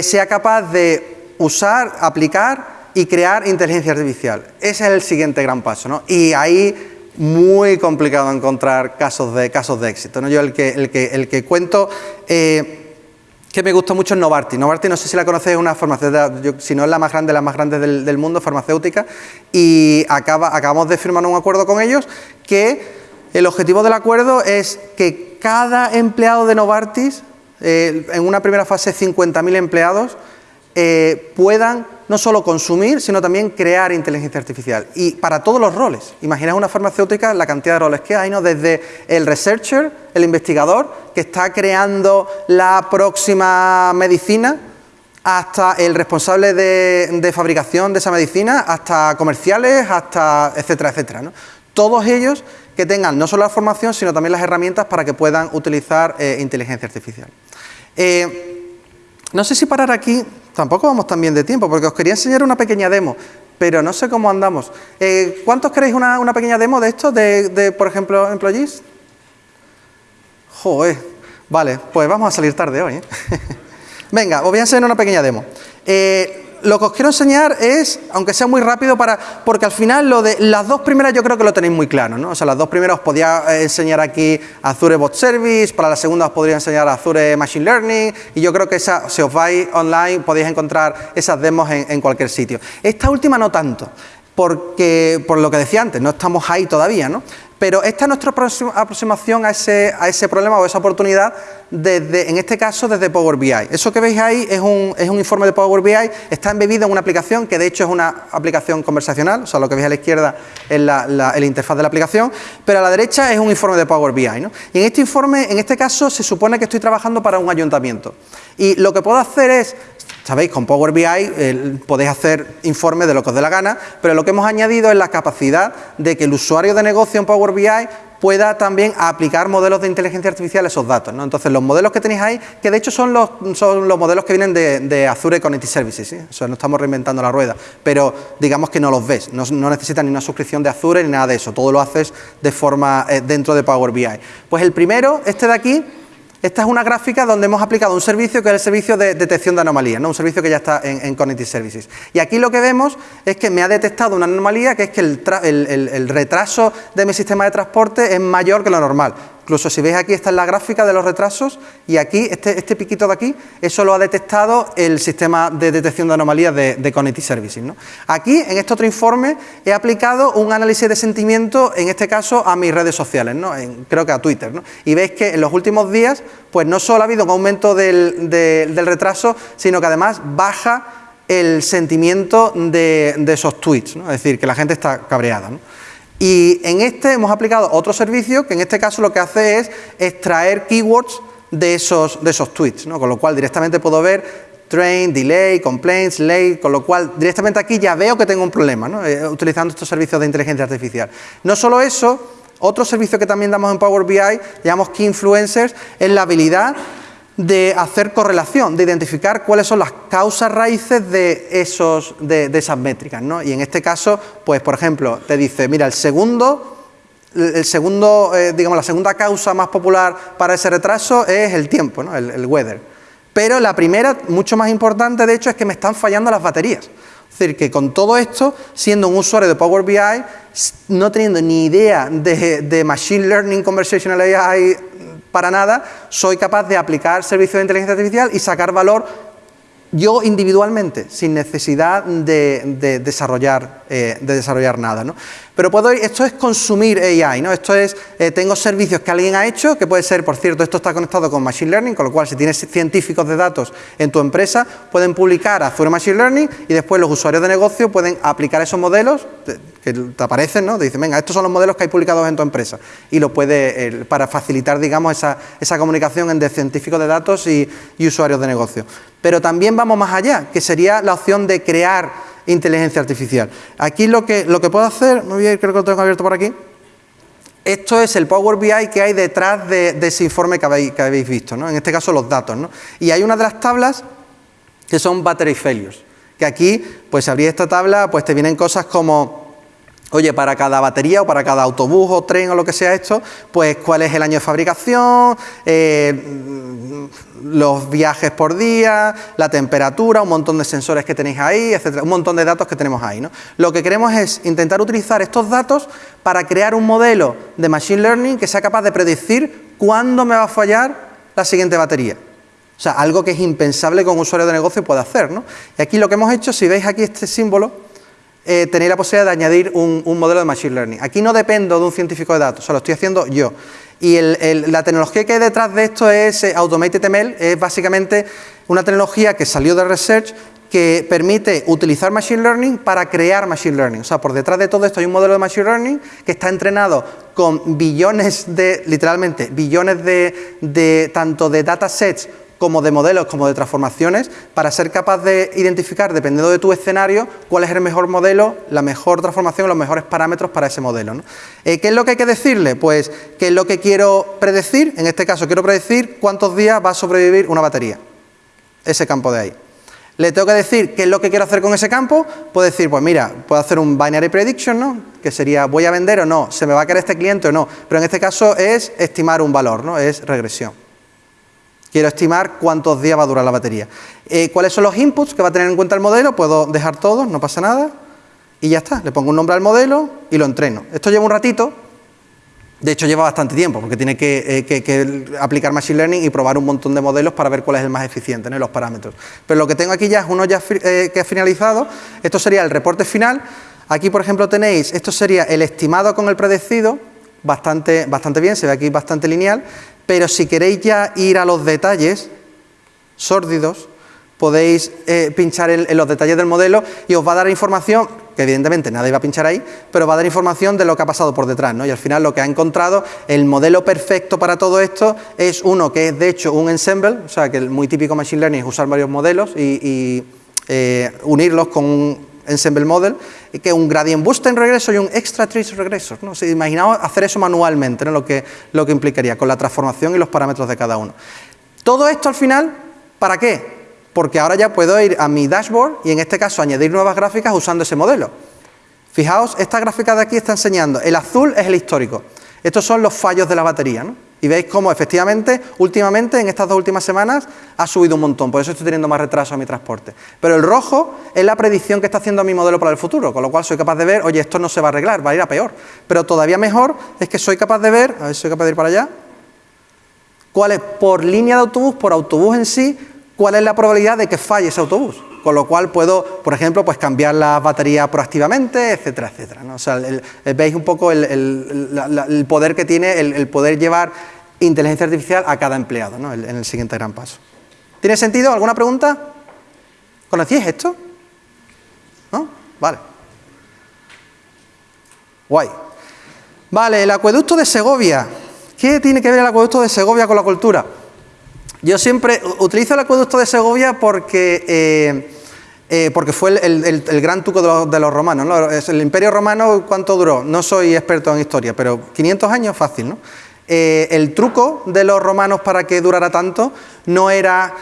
sea capaz de usar, aplicar y crear inteligencia artificial. Ese es el siguiente gran paso, ¿no? Y ahí muy complicado encontrar casos de, casos de éxito. ¿no? Yo el que, el que, el que cuento eh, que me gusta mucho es Novartis. Novartis, no sé si la conocéis, es una farmacéutica, si no es la más grande, la más grande del, mundo, farmacéutica, y acaba, acabamos de firmar un acuerdo con ellos que el objetivo del acuerdo es que cada empleado de Novartis, eh, en una primera fase 50.000 empleados, eh, puedan no solo consumir, sino también crear inteligencia artificial. Y para todos los roles. Imaginad una farmacéutica, la cantidad de roles que hay, ¿no? Desde el researcher, el investigador, que está creando la próxima medicina, hasta el responsable de, fabricación de esa medicina, hasta comerciales, hasta etcétera, etcétera. Todos ellos que tengan no solo la formación, sino también las herramientas para que puedan utilizar eh, inteligencia artificial. Eh, no sé si parar aquí, Tampoco vamos tan bien de tiempo, porque os quería enseñar una pequeña demo, pero no sé cómo andamos. Eh, ¿Cuántos queréis una, pequeña demo de esto, de, por ejemplo, Employees? Joder, vale, pues vamos a salir tarde hoy. ¿eh? Venga, os voy a enseñar una pequeña demo. Eh, lo que os quiero enseñar es, aunque sea muy rápido, para, porque al final lo de las dos primeras yo creo que lo tenéis muy claro, ¿no? O sea, las dos primeras os podía eh, enseñar aquí Azure Bot Service, para la segunda os podría enseñar Azure Machine Learning, y yo creo que esa, si os vais online podéis encontrar esas demos en, cualquier sitio. Esta última no tanto, porque, por lo que decía antes, no estamos ahí todavía, ¿no? Pero esta es nuestra aproximación a ese, problema o esa oportunidad, desde, en este caso desde Power BI. Eso que veis ahí es un, informe de Power BI, está embebido en una aplicación que de hecho es una aplicación conversacional, o sea, lo que veis a la izquierda es la, interfaz de la aplicación, pero a la derecha es un informe de Power BI. ¿no? Y en este informe, en este caso, se supone que estoy trabajando para un ayuntamiento. Y lo que puedo hacer es Sabéis, con Power BI podéis hacer informes de lo que os dé la gana, pero lo que hemos añadido es la capacidad de que el usuario de negocio en Power BI pueda también aplicar modelos de inteligencia artificial a esos datos. ¿no? Entonces, los modelos que tenéis ahí, que de hecho son los, son los modelos que vienen de, Azure Connected Services, ¿sí? o sea, no estamos reinventando la rueda, pero digamos que no los ves, no, necesitan ni una suscripción de Azure ni nada de eso, todo lo haces de forma eh, dentro de Power BI. Pues el primero, este de aquí, esta es una gráfica donde hemos aplicado un servicio que es el servicio de detección de anomalías, ¿no? un servicio que ya está en, en Services. Y aquí lo que vemos es que me ha detectado una anomalía que es que el retraso de mi sistema de transporte es mayor que lo normal. Incluso si veis aquí, está en la gráfica de los retrasos y aquí, este, este, piquito de aquí, eso lo ha detectado el sistema de detección de anomalías de, de Services. Aquí, en este otro informe, he aplicado un análisis de sentimiento, en este caso, a mis redes sociales, ¿no? creo que a Twitter. Y veis que en los últimos días, pues no solo ha habido un aumento del, del retraso, sino que además baja el sentimiento de, de esos tweets, ¿no? es decir, que la gente está cabreada. ¿no? Y en este hemos aplicado otro servicio que en este caso lo que hace es extraer keywords de esos, de esos tweets, ¿no? con lo cual directamente puedo ver train, delay, complaints, late, con lo cual directamente aquí ya veo que tengo un problema ¿no? Eh, utilizando estos servicios de inteligencia artificial. No solo eso, otro servicio que también damos en Power BI, llamamos Key Influencers, es la habilidad de hacer correlación, de identificar cuáles son las causas raíces de, esos, de, esas métricas. ¿no? Y en este caso, pues por ejemplo, te dice, mira, el segundo, el segundo eh, digamos, la segunda causa más popular para ese retraso es el tiempo, ¿no? el, el weather. Pero la primera, mucho más importante, de hecho, es que me están fallando las baterías. Es decir, que con todo esto, siendo un usuario de Power BI, no teniendo ni idea de, de Machine Learning, Conversational AI, para nada, soy capaz de aplicar servicios de inteligencia artificial y sacar valor yo individualmente, sin necesidad de, desarrollar, eh, de desarrollar nada. Pero puedo esto es consumir AI, ¿no? esto es, eh, tengo servicios que alguien ha hecho, que puede ser, por cierto, esto está conectado con Machine Learning, con lo cual si tienes científicos de datos en tu empresa, pueden publicar Azure Machine Learning y después los usuarios de negocio pueden aplicar esos modelos que te aparecen, ¿no? Te dicen, venga, estos son los modelos que hay publicados en tu empresa y lo puede, para facilitar, digamos, esa, esa, comunicación entre científicos de datos y, y usuarios de negocio. Pero también vamos más allá, que sería la opción de crear inteligencia artificial. Aquí lo que, lo que puedo hacer, muy bien, creo que lo tengo abierto por aquí, esto es el Power BI que hay detrás de, ese informe que habéis, que habéis visto, ¿no? en este caso los datos. ¿no? Y hay una de las tablas que son battery failures, que aquí, pues si abrís esta tabla, pues te vienen cosas como Oye, para cada batería o para cada autobús o tren o lo que sea esto, pues cuál es el año de fabricación, eh, los viajes por día, la temperatura, un montón de sensores que tenéis ahí, etcétera, un montón de datos que tenemos ahí. ¿no? Lo que queremos es intentar utilizar estos datos para crear un modelo de Machine Learning que sea capaz de predecir cuándo me va a fallar la siguiente batería. O sea, algo que es impensable que un usuario de negocio pueda hacer. ¿no? Y aquí lo que hemos hecho, si veis aquí este símbolo, eh, tenéis la posibilidad de añadir un, modelo de Machine Learning. Aquí no dependo de un científico de datos, o lo estoy haciendo yo. Y la tecnología que hay detrás de esto es eh, Automated ML, es básicamente una tecnología que salió de Research que permite utilizar Machine Learning para crear Machine Learning. O sea, por detrás de todo esto hay un modelo de Machine Learning que está entrenado con billones de, literalmente, billones de tanto de datasets como de modelos, como de transformaciones, para ser capaz de identificar, dependiendo de tu escenario, cuál es el mejor modelo, la mejor transformación, los mejores parámetros para ese modelo. Eh, ¿Qué es lo que hay que decirle? Pues, ¿qué es lo que quiero predecir? En este caso, quiero predecir cuántos días va a sobrevivir una batería. Ese campo de ahí. Le tengo que decir qué es lo que quiero hacer con ese campo. Puedo decir, pues mira, puedo hacer un binary prediction, ¿no? Que sería, ¿voy a vender o no? ¿Se me va a querer este cliente o no? Pero en este caso es estimar un valor, ¿no? Es regresión. Quiero estimar cuántos días va a durar la batería. Eh, ¿Cuáles son los inputs que va a tener en cuenta el modelo? Puedo dejar todos, no pasa nada. Y ya está, le pongo un nombre al modelo y lo entreno. Esto lleva un ratito, de hecho lleva bastante tiempo, porque tiene que, eh, aplicar Machine Learning y probar un montón de modelos para ver cuál es el más eficiente, en los parámetros. Pero lo que tengo aquí ya es uno ya eh, que ha finalizado. Esto sería el reporte final. Aquí, por ejemplo, tenéis, esto sería el estimado con el predecido, bastante, bastante bien, se ve aquí bastante lineal, pero si queréis ya ir a los detalles sórdidos, podéis eh, pinchar en, los detalles del modelo y os va a dar información, que evidentemente nadie va a pinchar ahí, pero va a dar información de lo que ha pasado por detrás, ¿no? Y al final lo que ha encontrado, el modelo perfecto para todo esto es uno que es de hecho un ensemble, o sea que el muy típico Machine Learning es usar varios modelos y, eh, unirlos con un ensemble model, que un gradient booster en regreso y un extra trace regreso. ¿no? Si imaginaos hacer eso manualmente, lo, que, lo que implicaría con la transformación y los parámetros de cada uno. Todo esto al final, ¿para qué? porque ahora ya puedo ir a mi dashboard y en este caso añadir nuevas gráficas usando ese modelo. Fijaos, esta gráfica de aquí está enseñando, el azul es el histórico. Estos son los fallos de la batería. Y veis cómo efectivamente, últimamente, en estas dos últimas semanas, ha subido un montón, por eso estoy teniendo más retraso a mi transporte. Pero el rojo es la predicción que está haciendo mi modelo para el futuro, con lo cual soy capaz de ver, oye, esto no se va a arreglar, va a ir a peor. Pero todavía mejor es que soy capaz de ver, a ver si soy capaz de ir para allá, cuál es por línea de autobús, por autobús en sí, cuál es la probabilidad de que falle ese autobús. Con lo cual puedo, por ejemplo, pues cambiar la batería proactivamente, etcétera, etcétera. O sea, veis un poco el, poder que tiene el, poder llevar inteligencia artificial a cada empleado ¿no? en el siguiente gran paso. ¿Tiene sentido? ¿Alguna pregunta? ¿Conocíais esto? ¿No? Vale. Guay. Vale, el acueducto de Segovia. ¿Qué tiene que ver el acueducto de Segovia con la cultura? Yo siempre utilizo el acueducto de Segovia porque, eh, eh, porque fue el, gran tuco de los, romanos. ¿no? El imperio romano, ¿cuánto duró? No soy experto en historia, pero 500 años fácil. ¿no? Eh, el truco de los romanos para que durara tanto no era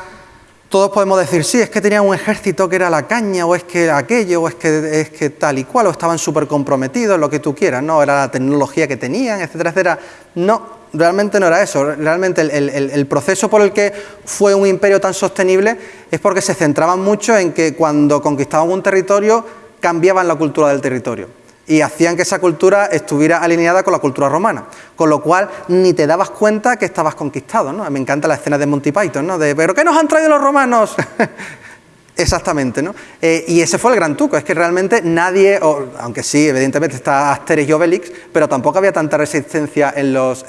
todos podemos decir, sí, es que tenían un ejército que era la caña, o es que aquello, o es que, es que tal y cual, o estaban súper comprometidos, lo que tú quieras, no, era la tecnología que tenían, etcétera, etcétera. No, realmente no era eso, realmente el, proceso por el que fue un imperio tan sostenible es porque se centraban mucho en que cuando conquistaban un territorio cambiaban la cultura del territorio y hacían que esa cultura estuviera alineada con la cultura romana, con lo cual ni te dabas cuenta que estabas conquistado, ¿no? Me encanta la escena de Monty Python, ¿no? De, ¿pero qué nos han traído los romanos? Exactamente, ¿no? Eh, y ese fue el gran truco, es que realmente nadie, aunque sí, evidentemente está Asterix y Obelix, pero tampoco había tanta resistencia en los,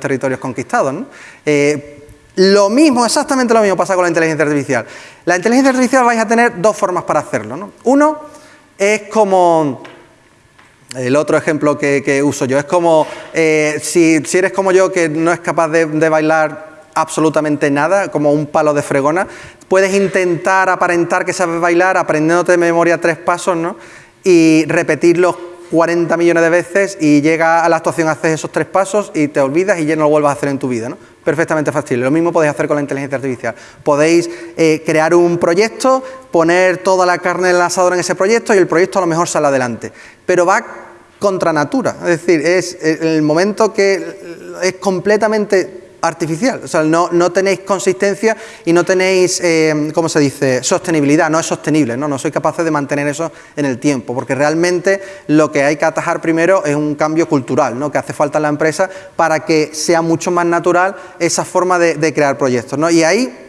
territorios conquistados, ¿no? Eh, lo mismo, exactamente lo mismo pasa con la inteligencia artificial. La inteligencia artificial vais a tener dos formas para hacerlo, ¿no? Uno es como el otro ejemplo que, uso yo es como eh, si, eres como yo que no es capaz de, bailar absolutamente nada, como un palo de fregona, puedes intentar aparentar que sabes bailar aprendiéndote de memoria tres pasos ¿no? y repetirlos 40 millones de veces y llega a la actuación, haces esos tres pasos y te olvidas y ya no lo vuelvas a hacer en tu vida. ¿no? Perfectamente fácil. Lo mismo podéis hacer con la inteligencia artificial. Podéis eh, crear un proyecto, poner toda la carne en el asador en ese proyecto y el proyecto a lo mejor sale adelante. Pero va contra natura, es decir, es el momento que es completamente artificial, o sea, no, tenéis consistencia y no tenéis, eh, ¿cómo se dice?, sostenibilidad, no es sostenible, ¿no? no sois capaces de mantener eso en el tiempo, porque realmente lo que hay que atajar primero es un cambio cultural, ¿no? que hace falta en la empresa para que sea mucho más natural esa forma de, de crear proyectos, ¿no? y ahí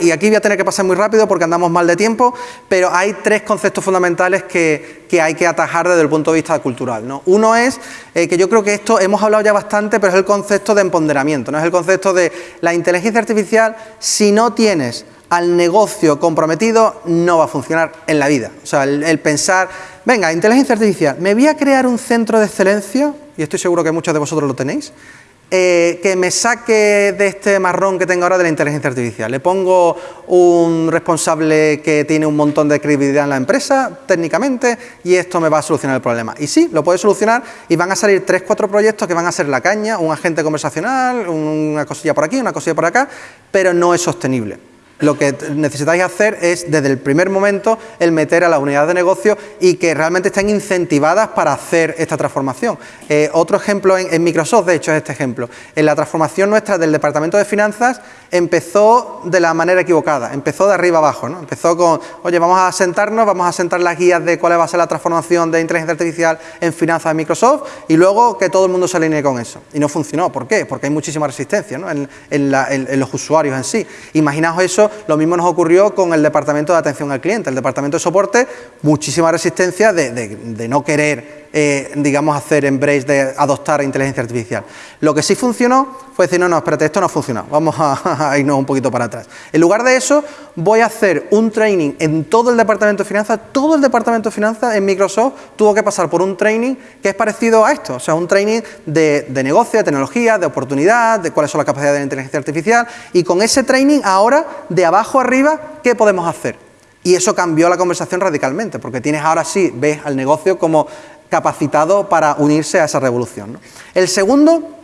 y aquí voy a tener que pasar muy rápido porque andamos mal de tiempo, pero hay tres conceptos fundamentales que, hay que atajar desde el punto de vista cultural. ¿no? Uno es, eh, que yo creo que esto hemos hablado ya bastante, pero es el concepto de empoderamiento, ¿no? es el concepto de la inteligencia artificial, si no tienes al negocio comprometido, no va a funcionar en la vida. O sea, el, pensar, venga, inteligencia artificial, me voy a crear un centro de excelencia, y estoy seguro que muchos de vosotros lo tenéis, eh, que me saque de este marrón que tengo ahora de la inteligencia artificial. Le pongo un responsable que tiene un montón de credibilidad en la empresa, técnicamente, y esto me va a solucionar el problema. Y sí, lo puede solucionar y van a salir tres, cuatro proyectos que van a ser la caña, un agente conversacional, una cosilla por aquí, una cosilla por acá, pero no es sostenible. Lo que necesitáis hacer es, desde el primer momento, el meter a la unidad de negocio y que realmente estén incentivadas para hacer esta transformación. Eh, otro ejemplo en, Microsoft, de hecho, es este ejemplo. En la transformación nuestra del Departamento de Finanzas empezó de la manera equivocada, empezó de arriba abajo. ¿no? Empezó con, oye, vamos a sentarnos, vamos a sentar las guías de cuál va a ser la transformación de inteligencia artificial en finanzas de Microsoft y luego que todo el mundo se alinee con eso. Y no funcionó. ¿Por qué? Porque hay muchísima resistencia en, en los usuarios en sí. Imaginaos eso lo mismo nos ocurrió con el departamento de atención al cliente, el departamento de soporte, muchísima resistencia de, no querer eh, digamos, hacer embrace de adoptar inteligencia artificial. Lo que sí funcionó fue decir, no, no, espérate, esto no funciona, vamos a, irnos un poquito para atrás. En lugar de eso, voy a hacer un training en todo el departamento de finanzas, todo el departamento de finanzas en Microsoft tuvo que pasar por un training que es parecido a esto, o sea, un training de, de negocio, de tecnología, de oportunidad, de cuáles son las capacidades de la inteligencia artificial, y con ese training ahora, de abajo arriba, ¿qué podemos hacer? Y eso cambió la conversación radicalmente, porque tienes ahora sí, ves al negocio como capacitado para unirse a esa revolución. El segundo,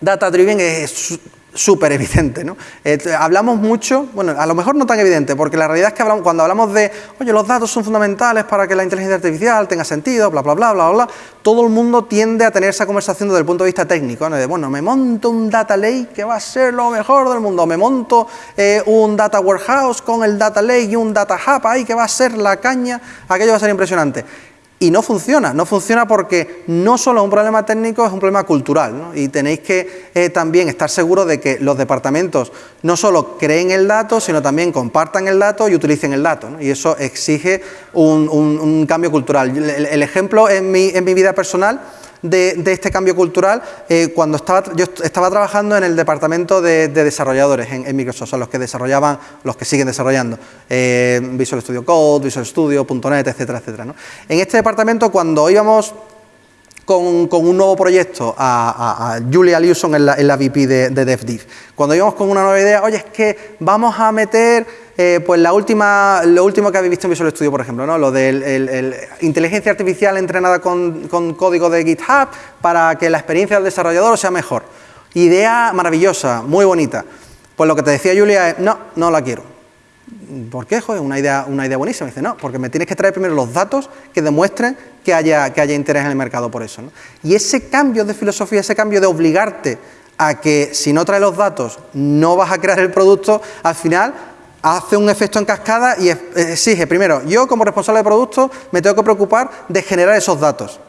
data driven, es súper evidente. ¿no? Eh, hablamos mucho, bueno, a lo mejor no tan evidente, porque la realidad es que cuando hablamos de, oye, los datos son fundamentales para que la inteligencia artificial tenga sentido, bla, bla, bla, bla, bla, todo el mundo tiende a tener esa conversación desde el punto de vista técnico, ¿no? de, bueno, me monto un data lake que va a ser lo mejor del mundo, me monto eh, un data warehouse con el data lake y un data hub ahí que va a ser la caña, aquello va a ser impresionante y no funciona, no funciona porque no solo es un problema técnico, es un problema cultural y tenéis que eh, también estar seguros de que los departamentos no solo creen el dato, sino también compartan el dato y utilicen el dato y eso exige un, cambio cultural. El, ejemplo en mi, en mi vida personal de, este cambio cultural eh, cuando estaba, yo estaba trabajando en el departamento de, desarrolladores en, Microsoft, son los que desarrollaban, los que siguen desarrollando eh, Visual Studio Code, Visual Studio, .NET, etcétera, etcétera. En este departamento cuando íbamos con, un nuevo proyecto a, Julia Lewson en la VP de, de DevDiv. Cuando íbamos con una nueva idea, oye, es que vamos a meter eh, pues la última, lo último que habéis visto en Visual Studio, por ejemplo, ¿no? lo de inteligencia artificial entrenada con, código de GitHub para que la experiencia del desarrollador sea mejor. Idea maravillosa, muy bonita. Pues lo que te decía Julia es, no, no la quiero. ¿Por qué? Joder, una idea, una idea buenísima. dice, no, porque me tienes que traer primero los datos que demuestren que haya, que haya interés en el mercado por eso. Y ese cambio de filosofía, ese cambio de obligarte a que si no traes los datos no vas a crear el producto, al final hace un efecto en cascada y exige, primero, yo como responsable de producto me tengo que preocupar de generar esos datos.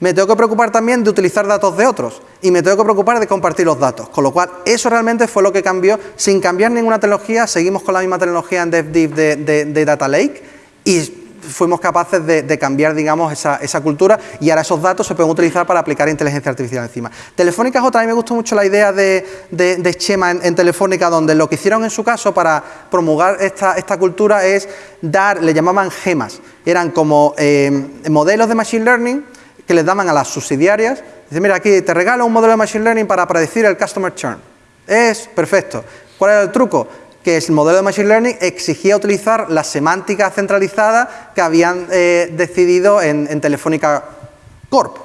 Me tengo que preocupar también de utilizar datos de otros y me tengo que preocupar de compartir los datos. Con lo cual, eso realmente fue lo que cambió. Sin cambiar ninguna tecnología, seguimos con la misma tecnología en DevDiv de, de Data Lake y fuimos capaces de, cambiar, digamos, esa, cultura y ahora esos datos se pueden utilizar para aplicar inteligencia artificial encima. Telefónica es otra, a mí me gustó mucho la idea de, de Chema en, Telefónica, donde lo que hicieron en su caso para promulgar esta, esta cultura es dar, le llamaban gemas, eran como eh, modelos de Machine Learning que les daban a las subsidiarias, dice, mira, aquí te regalo un modelo de Machine Learning para predecir el Customer Churn. Es perfecto. ¿Cuál era el truco? Que el modelo de Machine Learning exigía utilizar la semántica centralizada que habían eh, decidido en, Telefónica Corp.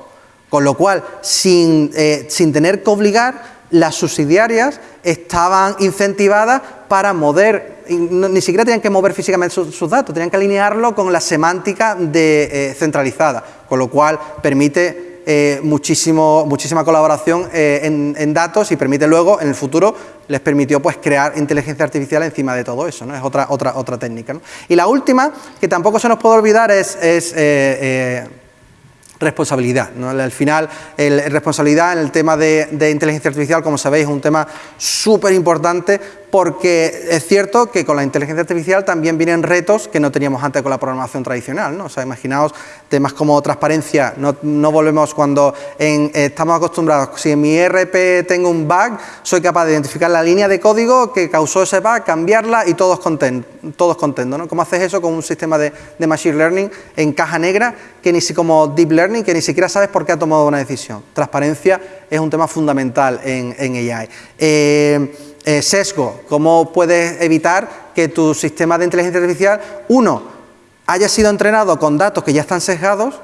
Con lo cual, sin, eh, sin, tener que obligar, las subsidiarias estaban incentivadas para mover, ni siquiera tenían que mover físicamente sus, datos, tenían que alinearlo con la semántica de, eh, centralizada, con lo cual permite eh, muchísimo, muchísima colaboración eh, en, datos y permite luego, en el futuro, les permitió pues, crear inteligencia artificial encima de todo eso, ¿no? es otra, otra, otra técnica. Y la última, que tampoco se nos puede olvidar, es, eh, responsabilidad. Al final, el, responsabilidad en el tema de, de, inteligencia artificial, como sabéis, es un tema súper importante porque es cierto que con la inteligencia artificial también vienen retos que no teníamos antes con la programación tradicional. ¿no? O sea, imaginaos temas como transparencia, no, volvemos cuando estamos acostumbrados, si en mi ERP tengo un bug, soy capaz de identificar la línea de código que causó ese bug, cambiarla y todos contentos. Todos contentos ¿no? ¿Cómo haces eso con un sistema de, Machine Learning en caja negra, que ni si como Deep Learning, que ni siquiera sabes por qué ha tomado una decisión? Transparencia es un tema fundamental en, en AI. Eh, eh, sesgo, cómo puedes evitar que tu sistema de inteligencia artificial, uno, haya sido entrenado con datos que ya están sesgados,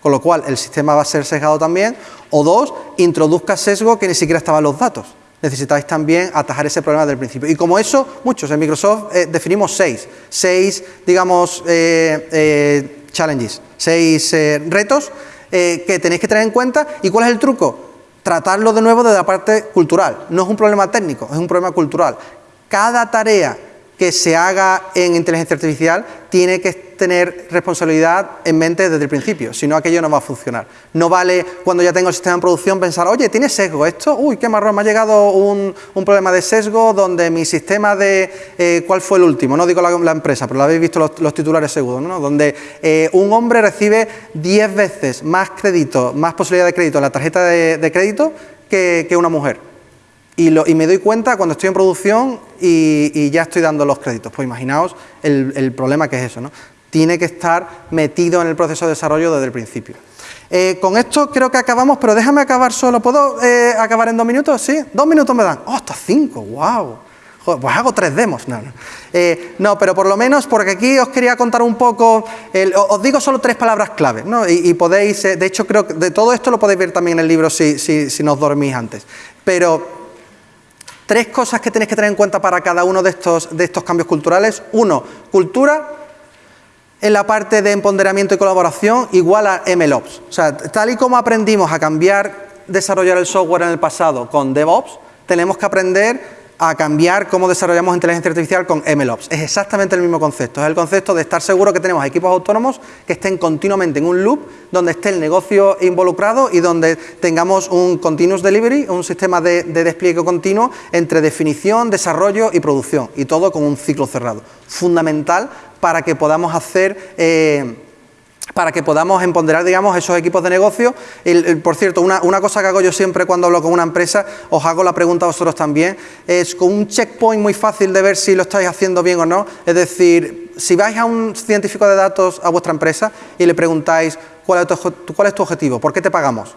con lo cual el sistema va a ser sesgado también, o dos, introduzca sesgo que ni siquiera estaban los datos. Necesitáis también atajar ese problema del principio. Y como eso, muchos, en Microsoft eh, definimos seis, seis, digamos, eh, challenges, seis retos que tenéis que tener en cuenta. ¿Y cuál es el truco? Tratarlo de nuevo desde la parte cultural. No es un problema técnico, es un problema cultural. Cada tarea que se haga en inteligencia artificial tiene que tener responsabilidad en mente desde el principio, si no aquello no va a funcionar. No vale cuando ya tengo el sistema en producción pensar, oye, ¿tiene sesgo esto? Uy, qué marrón, me ha llegado un, problema de sesgo donde mi sistema de... Eh, ¿Cuál fue el último? No digo la, empresa, pero lo habéis visto los, titulares seguros, ¿no? Donde eh, un hombre recibe 10 veces más crédito, más posibilidad de crédito en la tarjeta de, crédito que una mujer. Y, me doy cuenta cuando estoy en producción y, ya estoy dando los créditos. Pues imaginaos el, problema que es eso, ¿no? Tiene que estar metido en el proceso de desarrollo desde el principio. Eh, con esto creo que acabamos, pero déjame acabar solo. ¿Puedo eh, acabar en dos minutos? ¿Sí? Dos minutos me dan. ¡Oh, hasta cinco! ¡Wow! pues hago tres demos. No, no. Eh, no, pero por lo menos, porque aquí os quería contar un poco, os digo solo tres palabras clave, ¿no? y, podéis, de hecho creo que de todo esto lo podéis ver también en el libro si, si, si no os dormís antes. Pero Tres cosas que tenéis que tener en cuenta para cada uno de estos, de estos cambios culturales. Uno, cultura en la parte de empoderamiento y colaboración igual a MLOps. O sea, tal y como aprendimos a cambiar, desarrollar el software en el pasado con DevOps, tenemos que aprender a cambiar cómo desarrollamos inteligencia artificial con MLOps. Es exactamente el mismo concepto, es el concepto de estar seguro que tenemos equipos autónomos que estén continuamente en un loop donde esté el negocio involucrado y donde tengamos un continuous delivery, un sistema de, despliegue continuo entre definición, desarrollo y producción y todo con un ciclo cerrado. Fundamental para que podamos hacer... Eh, para que podamos empoderar, digamos, esos equipos de negocio. por cierto, una, cosa que hago yo siempre cuando hablo con una empresa, os hago la pregunta a vosotros también, es con un checkpoint muy fácil de ver si lo estáis haciendo bien o no. Es decir, si vais a un científico de datos a vuestra empresa y le preguntáis cuál es tu, objetivo, por qué te pagamos,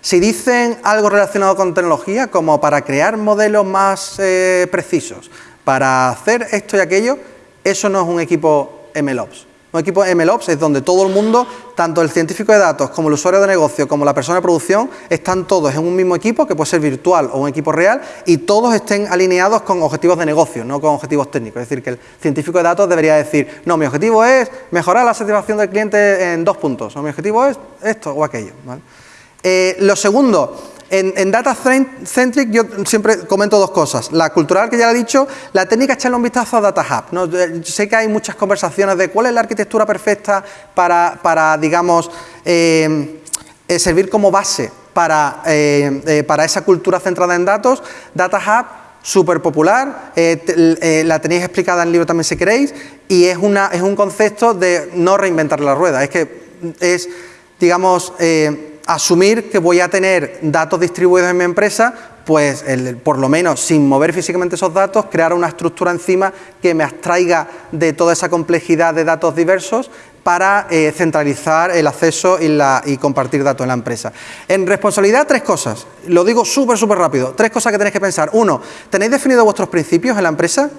si dicen algo relacionado con tecnología, como para crear modelos más eh, precisos, para hacer esto y aquello, eso no es un equipo MLOps. Un equipo MLOps es donde todo el mundo, tanto el científico de datos como el usuario de negocio como la persona de producción, están todos en un mismo equipo, que puede ser virtual o un equipo real, y todos estén alineados con objetivos de negocio, no con objetivos técnicos. Es decir, que el científico de datos debería decir, no, mi objetivo es mejorar la satisfacción del cliente en dos puntos, o mi objetivo es esto o aquello. Eh, lo segundo, en, Data Centric yo siempre comento dos cosas. La cultural, que ya le he dicho, la técnica, echarle un vistazo a Data Hub. Eh, sé que hay muchas conversaciones de cuál es la arquitectura perfecta para, digamos, eh, servir como base para, esa cultura centrada en datos. Data Hub súper popular, la tenéis explicada en el libro también si queréis, y es, una, es un concepto de no reinventar la rueda, es que es, digamos, asumir que voy a tener datos distribuidos en mi empresa, pues por lo menos sin mover físicamente esos datos, crear una estructura encima que me abstraiga de toda esa complejidad de datos diversos para eh, centralizar el acceso y, compartir datos en la empresa. En responsabilidad, tres cosas. Lo digo súper, súper rápido. Tres cosas que tenéis que pensar. Uno, ¿tenéis definido vuestros principios en la empresa?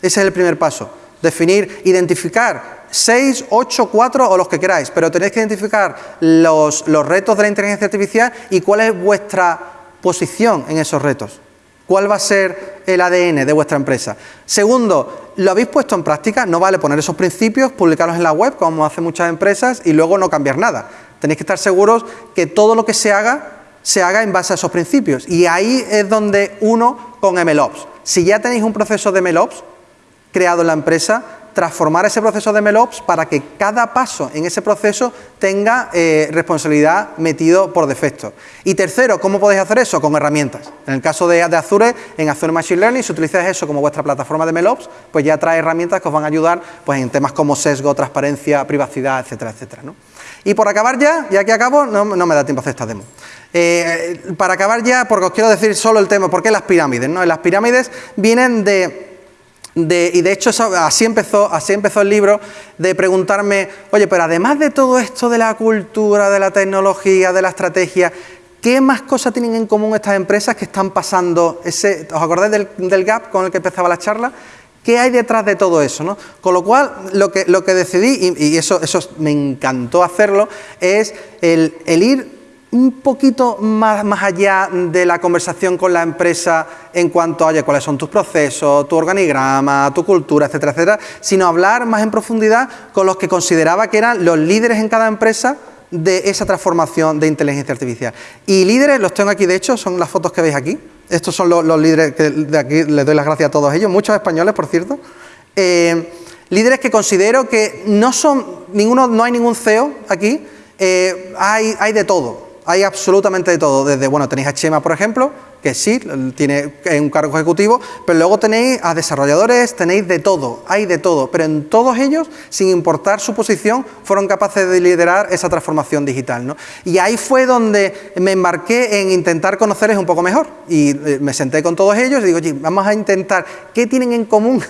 Ese es el primer paso. Definir, identificar 6, 8, 4 o los que queráis, pero tenéis que identificar los, retos de la inteligencia artificial y cuál es vuestra posición en esos retos. ¿Cuál va a ser el ADN de vuestra empresa? Segundo, ¿lo habéis puesto en práctica? No vale poner esos principios, publicarlos en la web, como hacen muchas empresas, y luego no cambiar nada. Tenéis que estar seguros que todo lo que se haga, se haga en base a esos principios. Y ahí es donde uno con MLOps. Si ya tenéis un proceso de MLOps creado en la empresa, transformar ese proceso de MLOps para que cada paso en ese proceso tenga eh, responsabilidad metido por defecto. Y tercero, ¿cómo podéis hacer eso? Con herramientas. En el caso de, Azure, en Azure Machine Learning, si utilizáis eso como vuestra plataforma de MLOps, pues ya trae herramientas que os van a ayudar pues, en temas como sesgo, transparencia, privacidad, etcétera, etcétera. Y por acabar ya, ya que acabo, no, me da tiempo a hacer esta demo. Eh, para acabar ya, porque os quiero decir solo el tema, ¿por qué las pirámides? ¿no? Las pirámides vienen de y de hecho así empezó, así empezó el libro, de preguntarme, oye, pero además de todo esto de la cultura, de la tecnología, de la estrategia, ¿qué más cosas tienen en común estas empresas que están pasando? Ese, ¿Os acordáis del, gap con el que empezaba la charla? ¿Qué hay detrás de todo eso? ¿no? Con lo cual, lo que, lo que decidí, y, eso, eso me encantó hacerlo, es el, el ir un poquito más, más, allá de la conversación con la empresa en cuanto a cuáles son tus procesos, tu organigrama, tu cultura, etcétera, etcétera, sino hablar más en profundidad con los que consideraba que eran los líderes en cada empresa de esa transformación de inteligencia artificial. Y líderes, los tengo aquí, de hecho, son las fotos que veis aquí. Estos son los, líderes que de aquí les doy las gracias a todos ellos, muchos españoles, por cierto. Eh, Líderes que considero que no son, ninguno, no hay ningún CEO aquí, eh, hay, hay de todo, hay absolutamente de todo. Desde, bueno, tenéis a Chema, por ejemplo, que sí, tiene un cargo ejecutivo, pero luego tenéis a desarrolladores, tenéis de todo, hay de todo, pero en todos ellos, sin importar su posición, fueron capaces de liderar esa transformación digital. ¿no? Y ahí fue donde me embarqué en intentar conocerles un poco mejor y eh, me senté con todos ellos y digo, oye, vamos a intentar, ¿qué tienen en común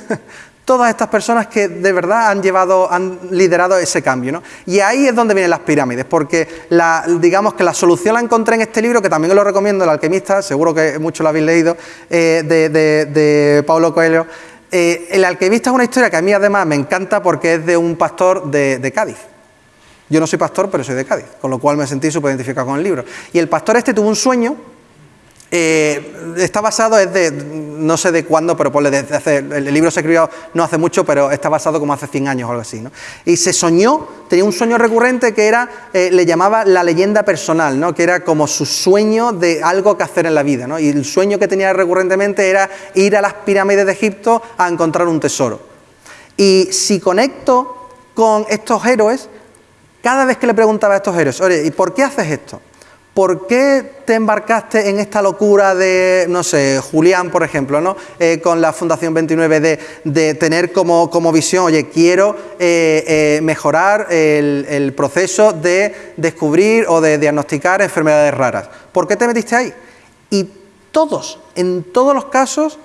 todas estas personas que de verdad han llevado, han liderado ese cambio. ¿no? Y ahí es donde vienen las pirámides, porque la, digamos que la solución la encontré en este libro, que también os lo recomiendo, El alquimista, seguro que muchos lo habéis leído, eh, de, de, Paulo Coelho. Eh, el alquimista es una historia que a mí además me encanta porque es de un pastor de, de Cádiz. Yo no soy pastor, pero soy de Cádiz, con lo cual me sentí súper identificado con el libro. Y el pastor este tuvo un sueño eh, está basado, es de, no sé de cuándo, pero el libro se escribió no hace mucho, pero está basado como hace 100 años o algo así. ¿no? Y se soñó, tenía un sueño recurrente que era, eh, le llamaba la leyenda personal, ¿no? que era como su sueño de algo que hacer en la vida. ¿no? Y el sueño que tenía recurrentemente era ir a las pirámides de Egipto a encontrar un tesoro. Y si conecto con estos héroes, cada vez que le preguntaba a estos héroes, oye, ¿y por qué haces esto? ¿Por qué te embarcaste en esta locura de, no sé, Julián, por ejemplo, ¿no? Eh, con la Fundación 29 de, tener como, como, visión, oye, quiero eh, eh, mejorar el, proceso de descubrir o de diagnosticar enfermedades raras? ¿Por qué te metiste ahí? Y todos, en todos los casos,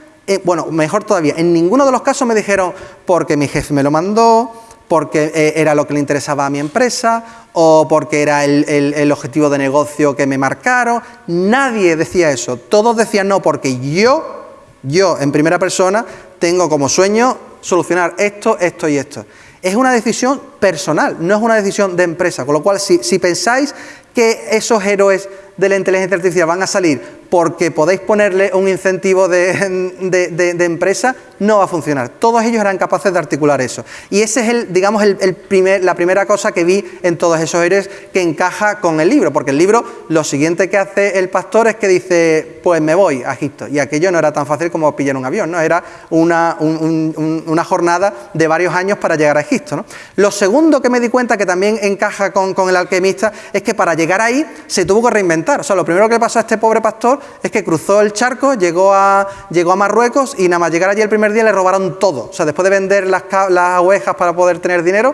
bueno, mejor todavía, en ninguno de los casos me dijeron, porque mi jefe me lo mandó, porque eh, era lo que le interesaba a mi empresa o porque era el, objetivo de negocio que me marcaron. Nadie decía eso. Todos decían no, porque yo, yo en primera persona, tengo como sueño solucionar esto, esto y esto. Es una decisión personal, no es una decisión de empresa. Con lo cual, si, si pensáis que esos héroes de la inteligencia artificial van a salir porque podéis ponerle un incentivo de, empresa, no va a funcionar. Todos ellos eran capaces de articular eso. Y ese es el, digamos, el, primer, la primera cosa que vi en todos esos héroes que encaja con el libro, porque el libro lo siguiente que hace el pastor es que dice, pues me voy a Egipto. Y aquello no era tan fácil como pillar un avión, ¿no? Era una, una jornada de varios años para llegar a Egipto. ¿no? Lo segundo que me di cuenta que también encaja con, con el alquimista es que para llegar ahí se tuvo que reinventar. O sea, lo primero que pasó a este pobre pastor es que cruzó el charco, llegó a, llegó a Marruecos y nada más llegar allí el primer día le robaron todo. O sea, después de vender las, las ovejas para poder tener dinero,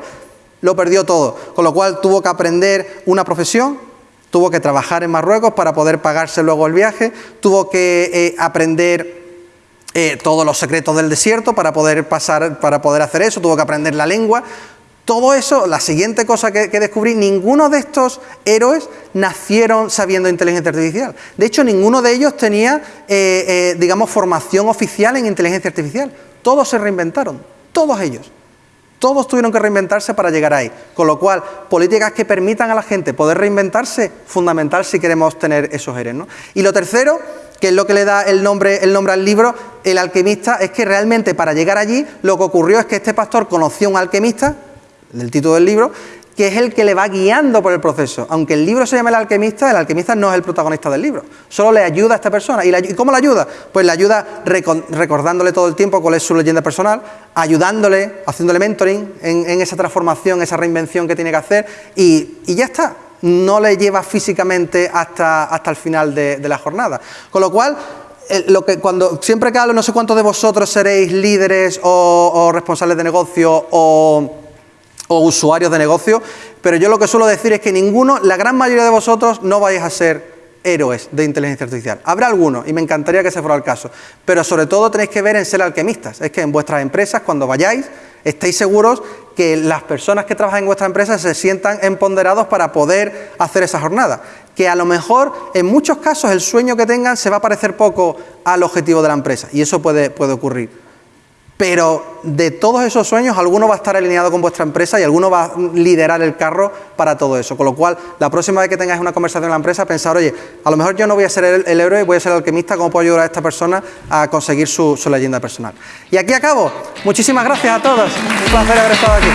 lo perdió todo. Con lo cual tuvo que aprender una profesión, tuvo que trabajar en Marruecos para poder pagarse luego el viaje, tuvo que eh, aprender eh, todos los secretos del desierto para poder pasar, para poder hacer eso, tuvo que aprender la lengua, todo eso, la siguiente cosa que, descubrí, ninguno de estos héroes nacieron sabiendo inteligencia artificial. De hecho, ninguno de ellos tenía, eh, eh, digamos, formación oficial en inteligencia artificial. Todos se reinventaron, todos ellos. Todos tuvieron que reinventarse para llegar ahí. Con lo cual, políticas que permitan a la gente poder reinventarse, fundamental si queremos tener esos héroes. Y lo tercero, que es lo que le da el nombre, al libro, el alquimista, es que realmente para llegar allí lo que ocurrió es que este pastor conoció a un alquimista del título del libro, que es el que le va guiando por el proceso. Aunque el libro se llame El alquimista, el alquimista no es el protagonista del libro, solo le ayuda a esta persona. ¿Y, cómo le ayuda? Pues le ayuda recordándole todo el tiempo cuál es su leyenda personal, ayudándole, haciéndole mentoring en, esa transformación, esa reinvención que tiene que hacer y, ya está. No le lleva físicamente hasta, hasta el final de, la jornada. Con lo cual, lo que cuando siempre que hablo, no sé cuántos de vosotros seréis líderes o responsables de negocio o o usuarios de negocio, pero yo lo que suelo decir es que ninguno, la gran mayoría de vosotros no vais a ser héroes de inteligencia artificial. Habrá algunos y me encantaría que ese fuera el caso, pero sobre todo tenéis que ver en ser alquimistas. Es que en vuestras empresas, cuando vayáis, estéis seguros que las personas que trabajan en vuestra empresa se sientan empoderados para poder hacer esa jornada. Que a lo mejor, en muchos casos, el sueño que tengan se va a parecer poco al objetivo de la empresa y eso puede, puede ocurrir. Pero de todos esos sueños, alguno va a estar alineado con vuestra empresa y alguno va a liderar el carro para todo eso. Con lo cual, la próxima vez que tengáis una conversación en la empresa, pensar, oye, a lo mejor yo no voy a ser el, héroe, voy a ser el alquimista, ¿cómo puedo ayudar a esta persona a conseguir su, su leyenda personal? Y aquí acabo. Muchísimas gracias a todos. Un placer haber estado aquí.